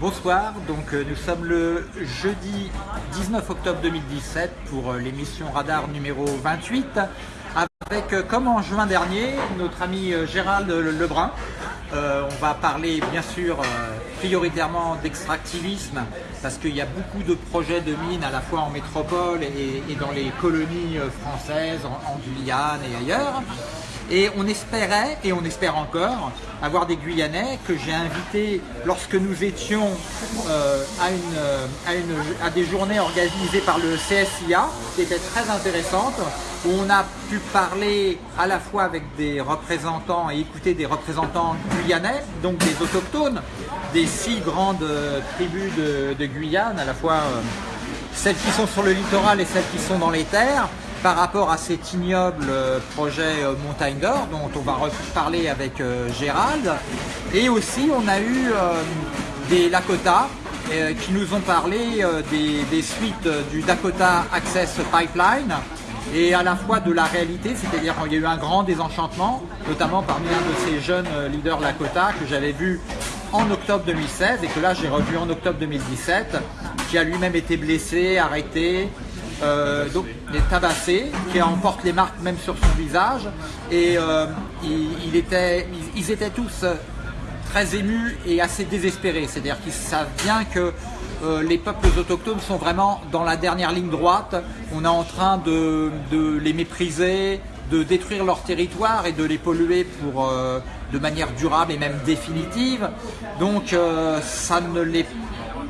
Bonsoir, donc euh, nous sommes le jeudi 19 octobre 2017 pour euh, l'émission Radar numéro 28 avec, euh, comme en juin dernier, notre ami Gérald Lebrun. on va parler bien sûr prioritairement d'extractivisme parce qu'il y a beaucoup de projets de mines à la fois en métropole et, dans les colonies françaises, en Guyane et ailleurs. Et on espérait, et on espère encore, avoir des Guyanais que j'ai invités lorsque nous étions euh, à, une, à, des journées organisées par le CSIA, qui étaient très intéressantes, où on a pu parler à la fois avec des représentants et écouter des représentants guyanais, donc des autochtones, des six grandes tribus de, Guyane, à la fois euh, celles qui sont sur le littoral et celles qui sont dans les terres, par rapport à cet ignoble euh, projet euh, Montagne dont on va reparler avec euh, Gérald. Et aussi on a eu des Lakota qui nous ont parlé des, suites du Dakota Access Pipeline et à la fois de la réalité, c'est-à-dire qu'il y a eu un grand désenchantement, notamment parmi un de ces jeunes leaders Lakota que j'avais vu en octobre 2016 et que là j'ai revu en octobre 2017, qui a lui-même été blessé, arrêté, euh, donc il est tabassé, qui emporte les marques même sur son visage. Et euh, ils, étaient tous euh, très émus et assez désespérés. C'est-à-dire qu'ils savent bien que les peuples autochtones sont vraiment dans la dernière ligne droite. On est en train de, les mépriser, de détruire leur territoire et de les polluer pour, de manière durable et même définitive. Donc ça ne les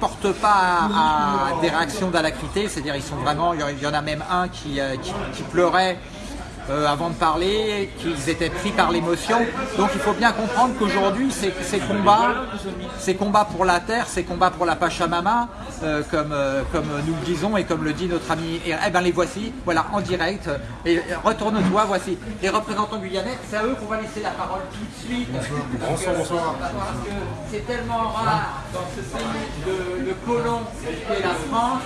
porte pas à, des réactions d'alacrité, c'est-à-dire ils sont vraiment, il y en a même un qui, euh, qui pleurait euh, avant de parler, qu'ils étaient pris par l'émotion. Donc il faut bien comprendre qu'aujourd'hui, ces, combats, ces combats pour la terre, ces combats pour la Pachamama, euh, comme, euh, comme nous le disons et comme le dit notre ami, et, eh ben les voici, voilà, en direct. Et retourne-toi, voici les représentants guyanais. C'est à eux qu'on va laisser la parole tout de suite. Bonsoir, bonsoir. Parce que c'est tellement rare dans ce pays de, de colons qu'est la France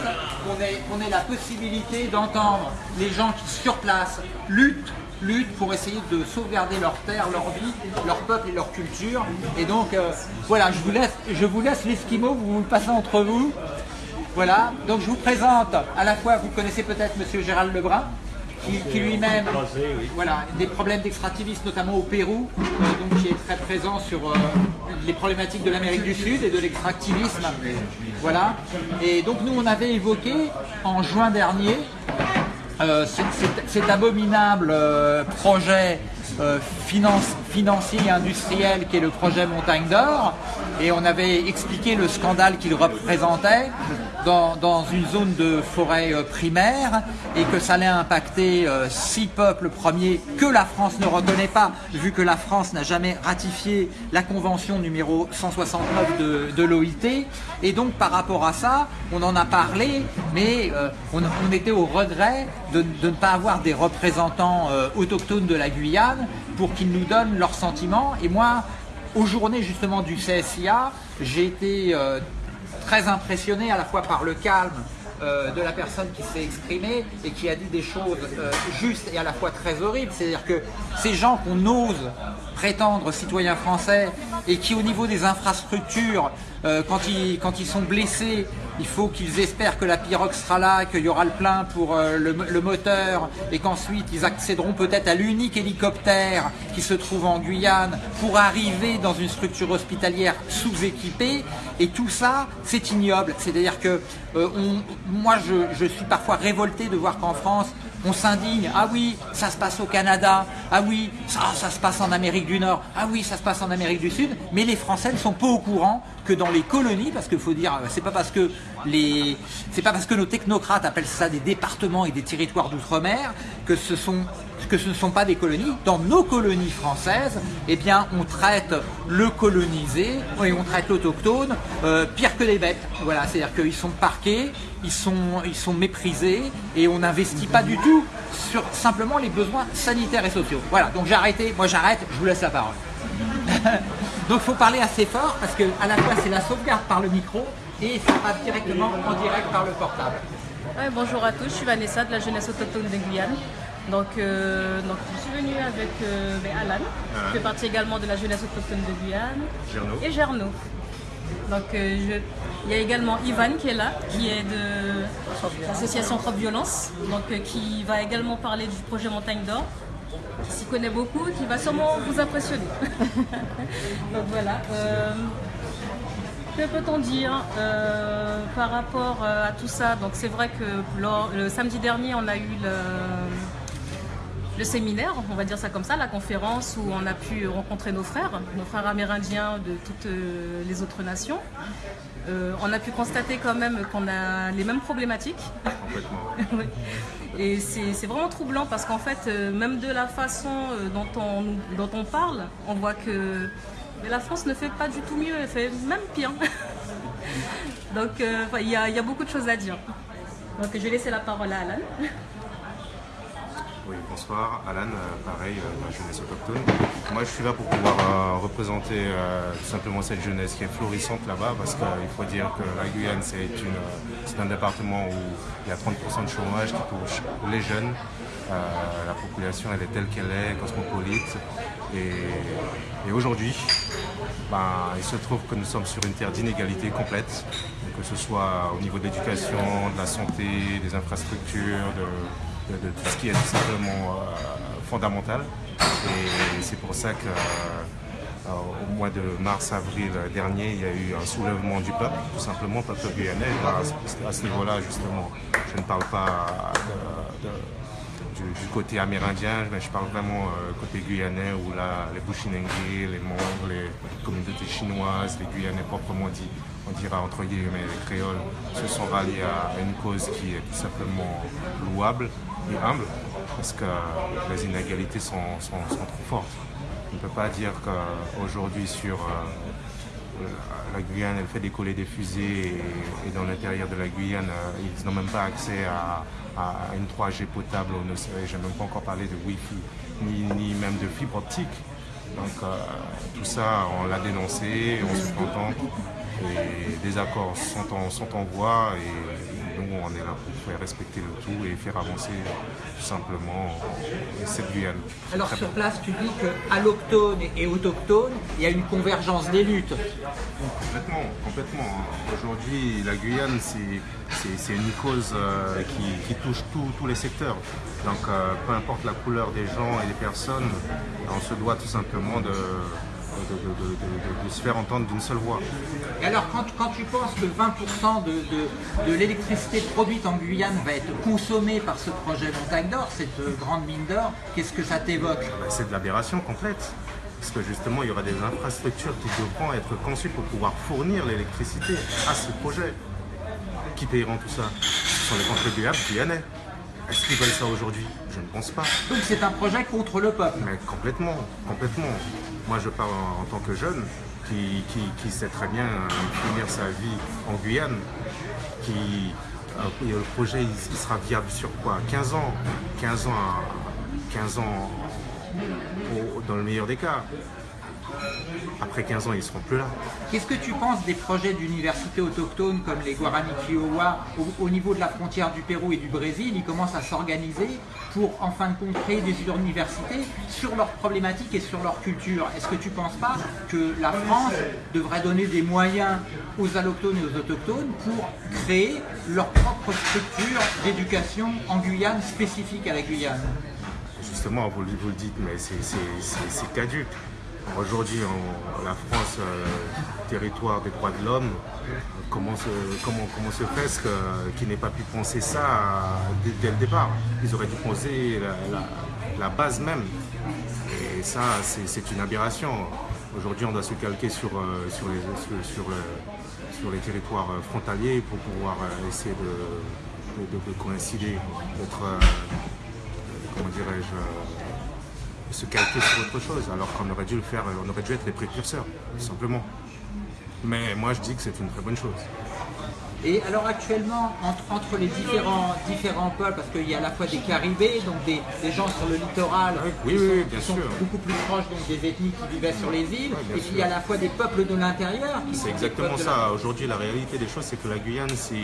qu'on ait, qu'on ait la possibilité d'entendre les gens qui sur place luttent lutte, pour essayer de sauvegarder leur terre, leur vie, leur peuple et leur culture. Et donc, euh, voilà, je vous laisse, je vous laisse l'esquimau, vous vous le passez entre vous. Voilà, donc je vous présente, à la fois, vous connaissez peut-être Monsieur Gérald Lebrun, qui, lui-même, voilà, des problèmes d'extractivisme, notamment au Pérou, euh, donc qui est très présent sur euh, les problématiques de l'Amérique du Sud et de l'extractivisme. Voilà. Et donc nous, on avait évoqué en juin dernier euh, cet abominable euh, projet euh, financier et industriel qui est le projet Montagne d'Or. Et on avait expliqué le scandale qu'il représentait dans, une zone de forêt euh, primaire et que ça allait impacter euh, six peuples premiers que la France ne reconnaît pas vu que la France n'a jamais ratifié la convention numéro 169 de, l'OIT et donc par rapport à ça on en a parlé mais on, était au regret de, ne pas avoir des représentants autochtones de la Guyane pour qu'ils nous donnent leurs sentiments. Et moi, aux journées justement du CSIA, j'ai été euh, très impressionné à la fois par le calme euh, de la personne qui s'est exprimée et qui a dit des choses euh, justes et à la fois très horribles. C'est-à-dire que ces gens qu'on ose prétendre citoyens français et qui au niveau des infrastructures, quand, ils, quand ils sont blessés, il faut qu'ils espèrent que la pirogue sera là, qu'il y aura le plein pour euh, le, moteur et qu'ensuite ils accéderont peut-être à l'unique hélicoptère qui se trouve en Guyane pour arriver dans une structure hospitalière sous-équipée. Et tout ça, c'est ignoble. C'est-à-dire que euh, moi, je, suis parfois révolté de voir qu'en France, on s'indigne, ah oui, ça se passe au Canada, ah oui, ça, se passe en Amérique du Nord, ah oui, ça se passe en Amérique du Sud, mais les Français ne sont pas au courant que dans les colonies, parce qu'il faut dire, c'est pas parce que les, c'est pas parce que nos technocrates appellent ça des départements et des territoires d'outre-mer que ce sont que ce ne sont pas des colonies. Dans nos colonies françaises, eh bien, on traite le colonisé et on traite l'autochtone euh, pire que des bêtes. Voilà, c'est-à-dire qu'ils sont parqués, ils sont, ils sont méprisés et on n'investit pas du tout sur simplement les besoins sanitaires et sociaux. Voilà, donc j'ai arrêté, moi j'arrête, je vous laisse la parole. donc il faut parler assez fort parce que à la fois c'est la sauvegarde par le micro et ça passe directement en direct par le portable. bonjour à tous, je suis Vanessa de la jeunesse autochtone de Guyane. Donc, euh, donc je suis venue avec euh, Alan, qui fait partie également de la jeunesse autochtone de Guyane. Et Gerno. Donc, il y a également Ivan qui est là, qui est de l'association Trop Violence, donc qui va également parler du projet Montagne d'Or qui s'y connaît beaucoup, qui va sûrement vous impressionner. Donc voilà. Euh, que peut-on dire euh, par rapport euh, à tout ça? Donc c'est vrai que le samedi dernier, on a eu le, le, séminaire, on va dire ça comme ça, la conférence où on a pu rencontrer nos frères, nos frères amérindiens de toutes les autres nations. on a pu constater quand même qu'on a les mêmes problématiques. Complètement. Et c'est vraiment troublant parce qu'en fait, euh, même de la façon euh, dont on, dont on parle, on voit que la France ne fait pas du tout mieux, elle fait même pire. Donc euh, il y, a beaucoup de choses à dire. Donc je vais laisser la parole à Alan. Bonsoir. Alan, euh, pareil, euh, la jeunesse autochtone. Moi, je suis là pour pouvoir euh, représenter tout simplement cette jeunesse qui est florissante là-bas, parce qu'il faut dire que la Guyane, c'est un département où il y a 30% de chômage qui touche les jeunes. la population, elle est telle qu'elle est, cosmopolite. Et, aujourd'hui, ben, il se trouve que nous sommes sur une terre d'inégalité complète, que ce soit au niveau de l'éducation, de la santé, des infrastructures, de, de, tout ce qui est tout simplement euh, fondamental. Et c'est pour ça que euh, au mois de mars-avril dernier, il y a eu un soulèvement du peuple, tout simplement, peuple guyanais. À, ce niveau-là, justement, je ne parle pas du, côté amérindien, mais je parle vraiment euh, côté guyanais, où là, les Bushinengue, les membres, les communautés chinoises, les Guyanais proprement dit, on dira entre guillemets les créoles, se sont ralliés à une cause qui est tout simplement louable humble, parce que les inégalités sont, trop fortes. On ne peut pas dire qu'aujourd'hui sur euh, la Guyane, elle fait décoller des fusées et, dans l'intérieur de la Guyane, euh, ils n'ont même pas accès à, une 3G potable, je n'ai même pas encore parlé de Wi-Fi, ni, même de fibre optique. Donc euh, tout ça, on l'a dénoncé, on se contente, et des accords sont en, sont en voie nous, on est là pour faire respecter le tout et faire avancer tout simplement cette Guyane. Alors sur place, tu dis qu'à l'octone et autochtone, il y a une convergence des luttes. Complètement, complètement. Aujourd'hui, la Guyane, c'est une cause euh, qui, touche tous les secteurs. Donc, euh, peu importe la couleur des gens et des personnes, on se doit tout simplement de, de, se faire entendre d'une seule voix. Et alors quand, quand tu penses que 20% de, l'électricité produite en Guyane va être consommée par ce projet Montagne d'Or, cette euh, grande mine d'or, qu'est-ce que ça t'évoque? Bah, C'est de l'aberration complète. Parce que justement, il y aura des infrastructures qui devront être conçues pour pouvoir fournir l'électricité à ce projet. Qui payeront tout ça? Ce sont les contribuables guyanais. Est-ce qu'ils veulent ça aujourd'hui? Je ne pense pas. Donc c'est un projet contre le peuple Mais complètement, complètement. Moi je parle en, tant que jeune qui, sait très bien finir sa vie en Guyane, qui euh, le projet il, sera viable sur quoi? 15 ans 15 ans, 15 ans dans le meilleur des cas. Après 15 ans, ils ne seront plus là. Qu'est-ce que tu penses des projets d'universités autochtones comme les Guarani Kiowa au, niveau de la frontière du Pérou et du Brésil? Ils commencent à s'organiser pour, en fin de compte, créer des universités sur leurs problématiques et sur leur culture. Est-ce que tu ne penses pas que la France devrait donner des moyens aux allochtones et aux autochtones pour créer leur propre structure d'éducation en Guyane spécifique à la Guyane? Justement, vous, vous le dites, mais c'est caduque. Aujourd'hui, la France, euh, territoire des droits de l'homme, comment se, fait-ce qu'ils n'aient pas pu penser ça dès, le départ? Ils auraient dû poser la, base même. Et ça, c'est une aberration. Aujourd'hui, on doit se calquer sur, euh, les, territoires frontaliers pour pouvoir euh, essayer de, de coïncider, d'être, comment dirais-je, se calquer sur autre chose, alors qu'on aurait dû le faire, on aurait dû être les précurseurs, tout simplement. Mais moi je dis que c'est une très bonne chose. Et alors actuellement, entre, les différents, différents peuples, parce qu'il y a à la fois des Caribés, donc des, gens sur le littoral qui, sont, beaucoup plus proches donc, des ethnies qui vivaient sur les îles, et puis il y a à la fois des peuples de l'intérieur. C'est exactement ça. Aujourd'hui, la réalité des choses, c'est que la Guyane, c'est,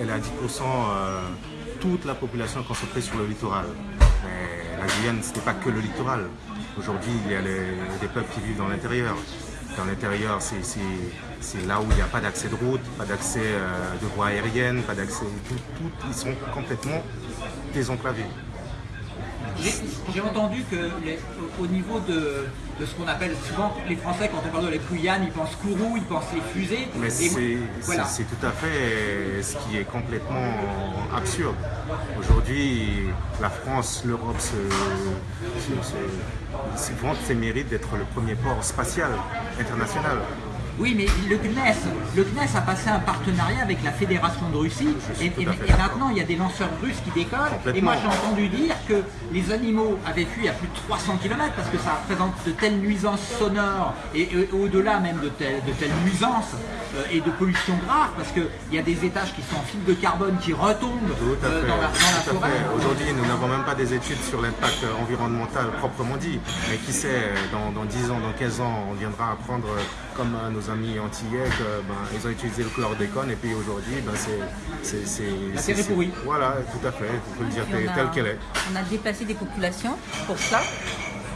elle, a 10% euh, toute la population concentrée sur le littoral. La Guyane, ce n'est pas que le littoral. Aujourd'hui, il y a des peuples qui vivent dans l'intérieur. Dans l'intérieur, c'est là où il n'y a pas d'accès de route, pas d'accès de voie aérienne, pas d'accès. Tout, ils sont complètement désenclavés. J'ai entendu que au niveau de, ce qu'on appelle souvent les Français quand on parle de la Guyane, ils pensent Kourou, ils pensent les fusées. Mais c'est tout à fait ce qui est complètement absurde. Aujourd'hui, la France, l'Europe se, se, ses mérites d'être le premier port spatial international. Oui, mais le CNES, le CNES a passé un partenariat avec la Fédération de Russie et, maintenant il y a des lanceurs russes qui décollent. Et moi j'ai entendu dire que les animaux avaient fui à plus de 300 km parce que ça représente de telles nuisances sonores et, au-delà même de, de telles nuisances euh, et de pollution grave parce qu'il y a des étages qui sont en fibre de carbone qui retombent euh, dans, la, forêt. Aujourd'hui, nous n'avons même pas des études sur l'impact environnemental proprement dit. Mais qui sait, dans, dans, 10 ans, dans 15 ans, on viendra apprendre, comme nos amis antillais, ben, ont utilisé le chlordécone et puis aujourd'hui, ben, c'est... La terre est pourrie. Voilà, tout à fait, il faut le dire tel qu'elle est. On a déplacé des populations pour ça.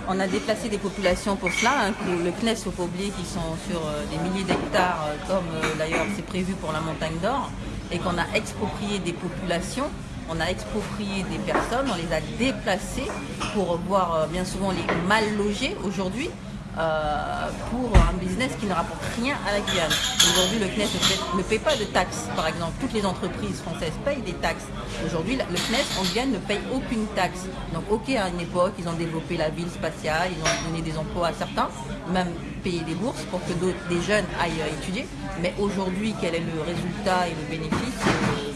On a déplacé des populations pour cela. Hein. Le CNES, il ne faut pas oublier qu'ils sont sur euh, des milliers d'hectares, euh, comme euh, d'ailleurs c'est prévu pour la montagne d'or, et qu'on a exproprié des populations on a exproprié des personnes, on les a déplacées pour voir bien souvent les mal logés aujourd'hui. Euh, pour un business qui ne rapporte rien à la Guyane. Aujourd'hui, le CNES ne paie, pas de taxes, par exemple. Toutes les entreprises françaises payent des taxes. Aujourd'hui, le CNES en Guyane ne paye aucune taxe. Donc, ok, à une époque, ils ont développé la ville spatiale, ils ont donné des emplois à certains, même payé des bourses pour que des jeunes aillent étudier. Mais aujourd'hui, quel est le résultat et le bénéfice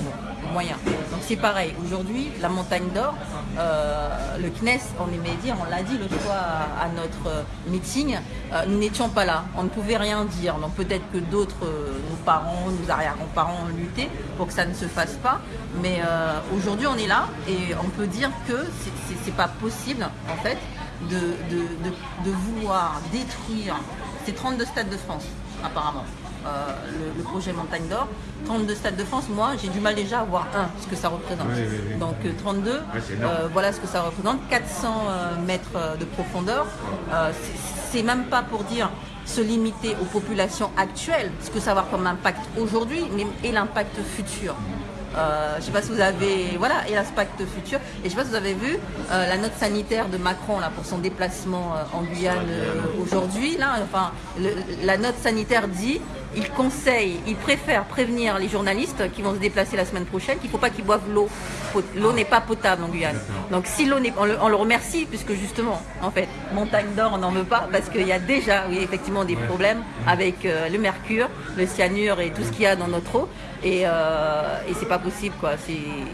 Donc c'est pareil, aujourd'hui, la montagne d'or, euh, le CNES, on aimait dire, on l'a dit l'autre fois à, notre euh, meeting, euh, nous n'étions pas là, on ne pouvait rien dire. Donc peut-être que d'autres, nos parents, nos arrière-grands-parents ont lutté pour que ça ne se fasse pas. Mais aujourd'hui, on est là et on peut dire que c'est pas possible, en fait, de, de, de vouloir détruire ces 32 stades de France, apparemment. Euh, le, projet Montagne d'Or. 32 stades de France, moi j'ai du mal déjà à voir un, ce que ça représente. Donc 32, euh, euh, voilà ce que ça représente. 400 mètres de profondeur, c'est même pas pour dire se limiter aux populations actuelles, ce que ça va avoir comme impact aujourd'hui, mais et l'impact futur. je ne sais pas si vous avez, voilà, et l'impact futur. Et je ne sais pas si vous avez vu la note sanitaire de Macron là pour son déplacement en Guyane aujourd'hui. Là, enfin, la note sanitaire dit il conseille, il préfère prévenir les journalistes qui vont se déplacer la semaine prochaine qu'il ne faut pas qu'ils boivent l'eau. L'eau n'est pas potable en Guyane. Donc si l'eau n'est, on le, on le remercie puisque justement, en fait, montagne d'or, on n'en veut pas parce qu'il y a déjà, oui, effectivement, des problèmes avec euh, le mercure, le cyanure et tout ce qu'il y a dans notre eau. Et, euh, et c'est pas possible, quoi.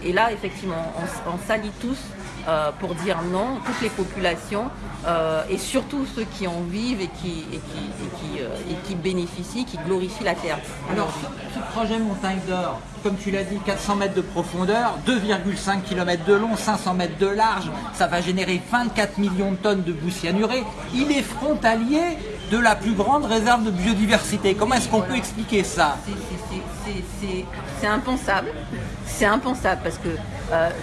Et là, effectivement, on, on salit tous euh, pour dire non, toutes les populations euh, et surtout ceux qui en vivent et qui, et qui, euh, et qui, bénéficient, qui glorifient la terre. Alors, ce projet Montagne d'Or, comme tu l'as dit, 400 mètres de profondeur, 2,5 km de long, 500 mètres de large, ça va générer 24 millions de tonnes de boue cyanurée. Il est frontalier de la plus grande réserve de biodiversité. Comment est-ce qu'on peut expliquer ça? C'est impensable. C'est impensable parce que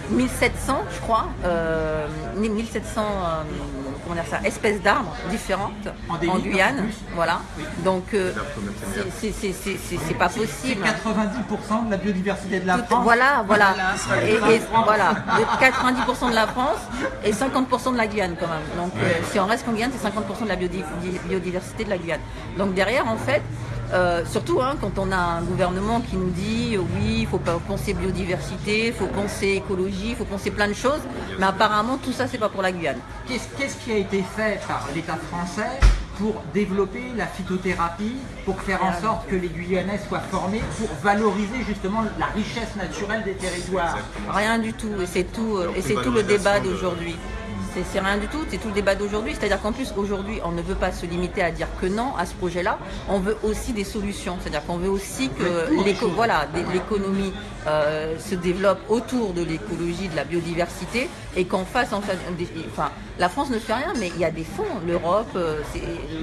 1700, euh, je crois, 1700 euh, comment ça, espèces d'arbres différentes en, Guyane. voilà. Donc euh, c'est pas possible. C'est 90% de la biodiversité de la France. Voilà, voilà. Et, voilà, 90% de la France et 50% de la Guyane quand même. Donc si on reste en Guyane, c'est 50% de la biodiversité de la Guyane. Donc derrière, en fait, euh, surtout hein, quand on a un gouvernement qui nous dit euh, oui, il faut pas penser biodiversité, il faut penser écologie, il faut penser plein de choses, mais apparemment tout ça c'est pas pour la Guyane. Qu'est-ce qui a été fait par l'État français pour développer la phytothérapie, pour faire en sorte que les Guyanais soient formés, pour valoriser justement la richesse naturelle des territoires? Rien du tout, et c'est tout, euh, et c'est tout le débat d'aujourd'hui. C'est rien du tout, c'est tout le débat d'aujourd'hui. C'est-à-dire qu'en plus, aujourd'hui, on ne veut pas se limiter à dire que non à ce projet-là. On veut aussi des solutions. C'est-à-dire qu'on veut aussi que l'économie euh, se développe autour de l'écologie, de la biodiversité, et qu'en fasse, enfin, enfin, la France ne fait rien, mais il y a des fonds. L'Europe, euh,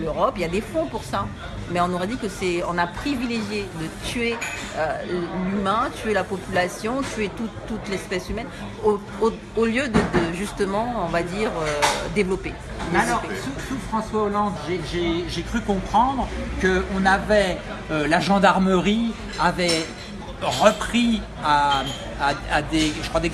l'Europe, il y a des fonds pour ça. mais on aurait dit que c'est, on a privilégié de tuer euh, l'humain, tuer la population, tuer toute, toute l'espèce humaine, au, au- au lieu de, de, justement, on va dire, euh, développer. Mais alors, sous, sous François Hollande, j'ai- cru comprendre qu'on avait, la gendarmerie avait repris à, à- à des, je crois des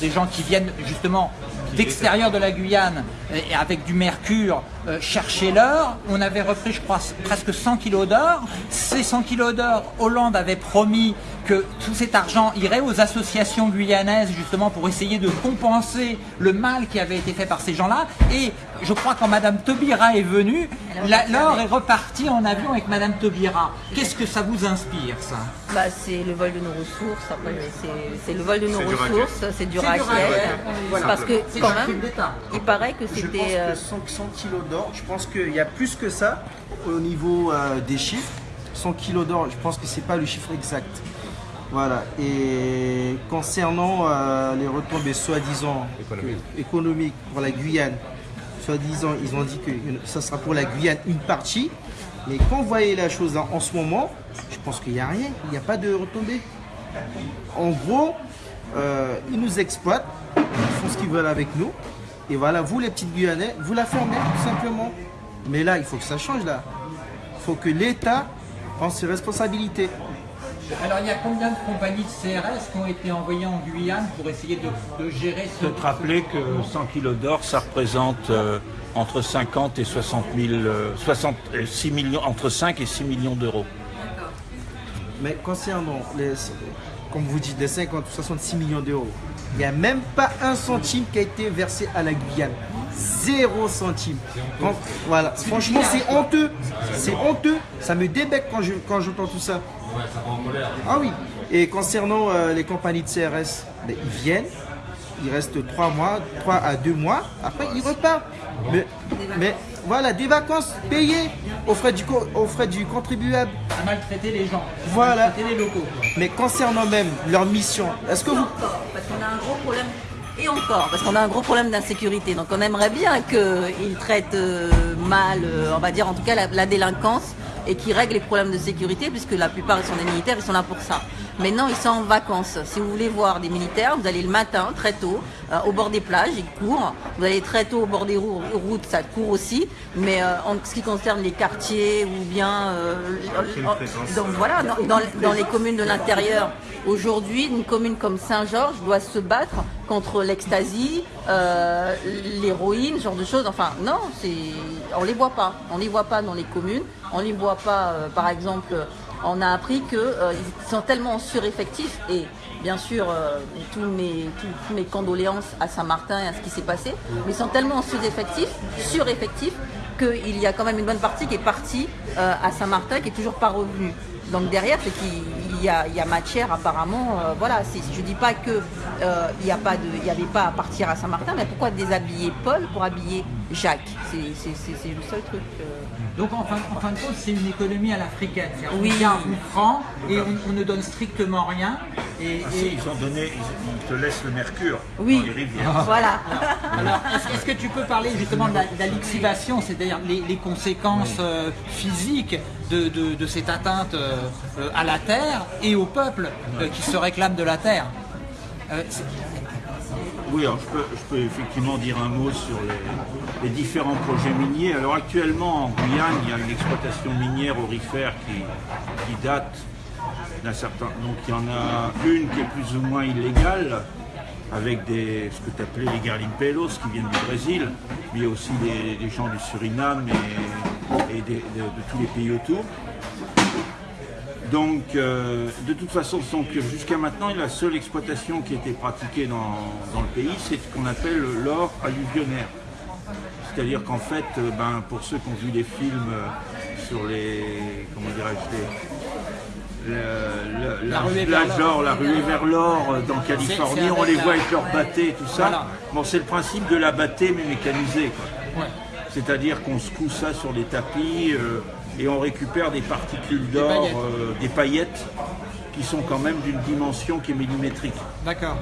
des gens qui viennent justement d'extérieur de la Guyane et et avec du mercure euh, chercher l'or. On avait repris, je crois, presque 100 kilos d'or. Ces 100 kilos d'or, Hollande avait promis que tout cet argent irait aux associations guyanaises justement pour essayer de compenser le mal qui avait été fait par ces gens-là. Et je crois quand Madame Taubira est venue, la- l'or est reparti en avion avec Madame Taubira. Qu'est-ce que ça vous inspire ça? Bah, c'est le vol de nos ressources. C'est- le vol de nos ressources, c'est du racket. voilà. Parce que C'est quand même, il paraît que Je pense c'était. euh, que 100, 100 kilos d'or, je pense qu'il y a plus que ça au niveau euh, des chiffres. 100 kilos d'or, je pense que c'est pas le chiffre exact. Voilà. Et concernant euh, les retombées soi-disant Économiques. que- économiques pour la Guyane, soi-disant, ils ont dit que ça sera pour la Guyane une partie. Mais quand vous voyez la chose en, en ce moment, je pense qu'il n'y a rien, il n'y a pas de retombées. En gros, euh, ils nous exploitent, ils font ce qu'ils veulent avec nous. Et voilà, vous les petites Guyanais, vous la fermez tout simplement. Mais là, il faut que ça change là. Il faut que l'État prenne ses responsabilités. Alors il y a combien de compagnies de CRS qui ont été envoyées en Guyane pour essayer de, de gérer ce... faut te rappeler que 100 kilos d'or, ça représente euh, entre 50 et 60 000, euh, 60, euh, 6 millions, entre 5 et 6 millions d'euros. Mais concernant, les, comme vous dites, les 50 ou 66 millions d'euros, il n'y a même pas un centime qui a été versé à la Guyane. Zéro centime. Quand- voilà. Franchement, c'est honteux. C'est honteux. Ça me débecque quand je quand j'entends tout ça. Ah oui. Et concernant euh, les compagnies de CRS, ben, ils viennent, il reste 3 mois, 3 à 2 mois, après ils repartent. Mais, mais voilà, des vacances payées aux frais du, aux frais du contribuable. à maltraiter les gens, Voilà. maltraiter les locaux. Mais concernant même leur mission, est-ce que vous... encore, parce qu'on a un gros problème. Et encore, parce qu'on a un gros problème d'insécurité. Donc on aimerait bien qu'ils traitent euh, mal, euh, on va dire en tout cas la, la délinquance, et qu'ils règlent les problèmes de sécurité, puisque la plupart sont des militaires, ils sont là pour ça. Maintenant ils sont en vacances. Si vous voulez voir des militaires, vous allez le matin, très tôt, euh, au bord des plages, ils courent. Vous allez très tôt au bord des rou- routes, ça court aussi. Mais euh, en ce qui concerne les quartiers ou bien... euh, donc voilà, dans, dans- dans les communes de l'intérieur, aujourd'hui, une commune comme Saint-Georges doit se battre contre l'ecstasy, euh, l'héroïne, ce genre de choses. Enfin, non, c'est, on les voit pas. On les voit pas dans les communes. On les voit pas, euh, par exemple, on a appris qu'ils sont tellement en sureffectif et bien sûr, euh, tous, mes, condoléances à Saint-Martin et à ce qui s'est passé, mais ils sont tellement en sous-effectif, sureffectif, qu'il y a quand même une bonne partie qui est partie euh, à Saint-Martin qui est toujours pas revenue. Donc derrière, c'est qu'il y y a matière apparemment. euh, voilà, je dis pas que euh, il n'y avait pas à partir à Saint-Martin, mais pourquoi déshabiller Paul pour habiller Jacques C'est c'est- c'est- c'est le seul truc. euh. Donc en fin, en fin de compte, c'est une économie à l'africaine. Oui. On vient, on prend et on, on ne donne strictement rien. Et, Ah, si, ils ont donné, ils, ils te laissent le mercure Oui. dans les rivières. Voilà. alors, est-ce, que tu peux parler justement de la, de la lixivation, c'est-à-dire les, les conséquences euh, physiques de, de- de cette atteinte euh, à la terre et au peuple euh, qui se réclame de la terre? Euh, Oui, alors je peux, effectivement dire un mot sur les, différents projets miniers. Alors actuellement en Guyane, il y a une exploitation minière aurifère qui, date d'un certain. Donc il y en a une qui est plus ou moins illégale, avec des, ce que tu appelais les garimpelos qui viennent du Brésil, mais aussi des, gens du Suriname et, de tous les pays autour. Donc, euh, de toute façon, jusqu'à maintenant, la seule exploitation qui était pratiquée dans, dans le pays, c'est ce qu'on appelle l'or alluvionnaire. C'est-à-dire qu'en fait, euh, ben, pour ceux qui ont vu les films euh, sur les. Comment dirais-je La ruée vers l'or. la ruée vers l'or dans Californie, on les voit avec leur bâté, tout ça. Voilà. Bon, c'est le principe de la bâtée mais mécanisée. ouais. C'est-à-dire qu'on secoue ça sur des tapis euh, et on récupère des particules d'or, euh, des paillettes, qui sont quand même d'une dimension qui est millimétrique. D'accord.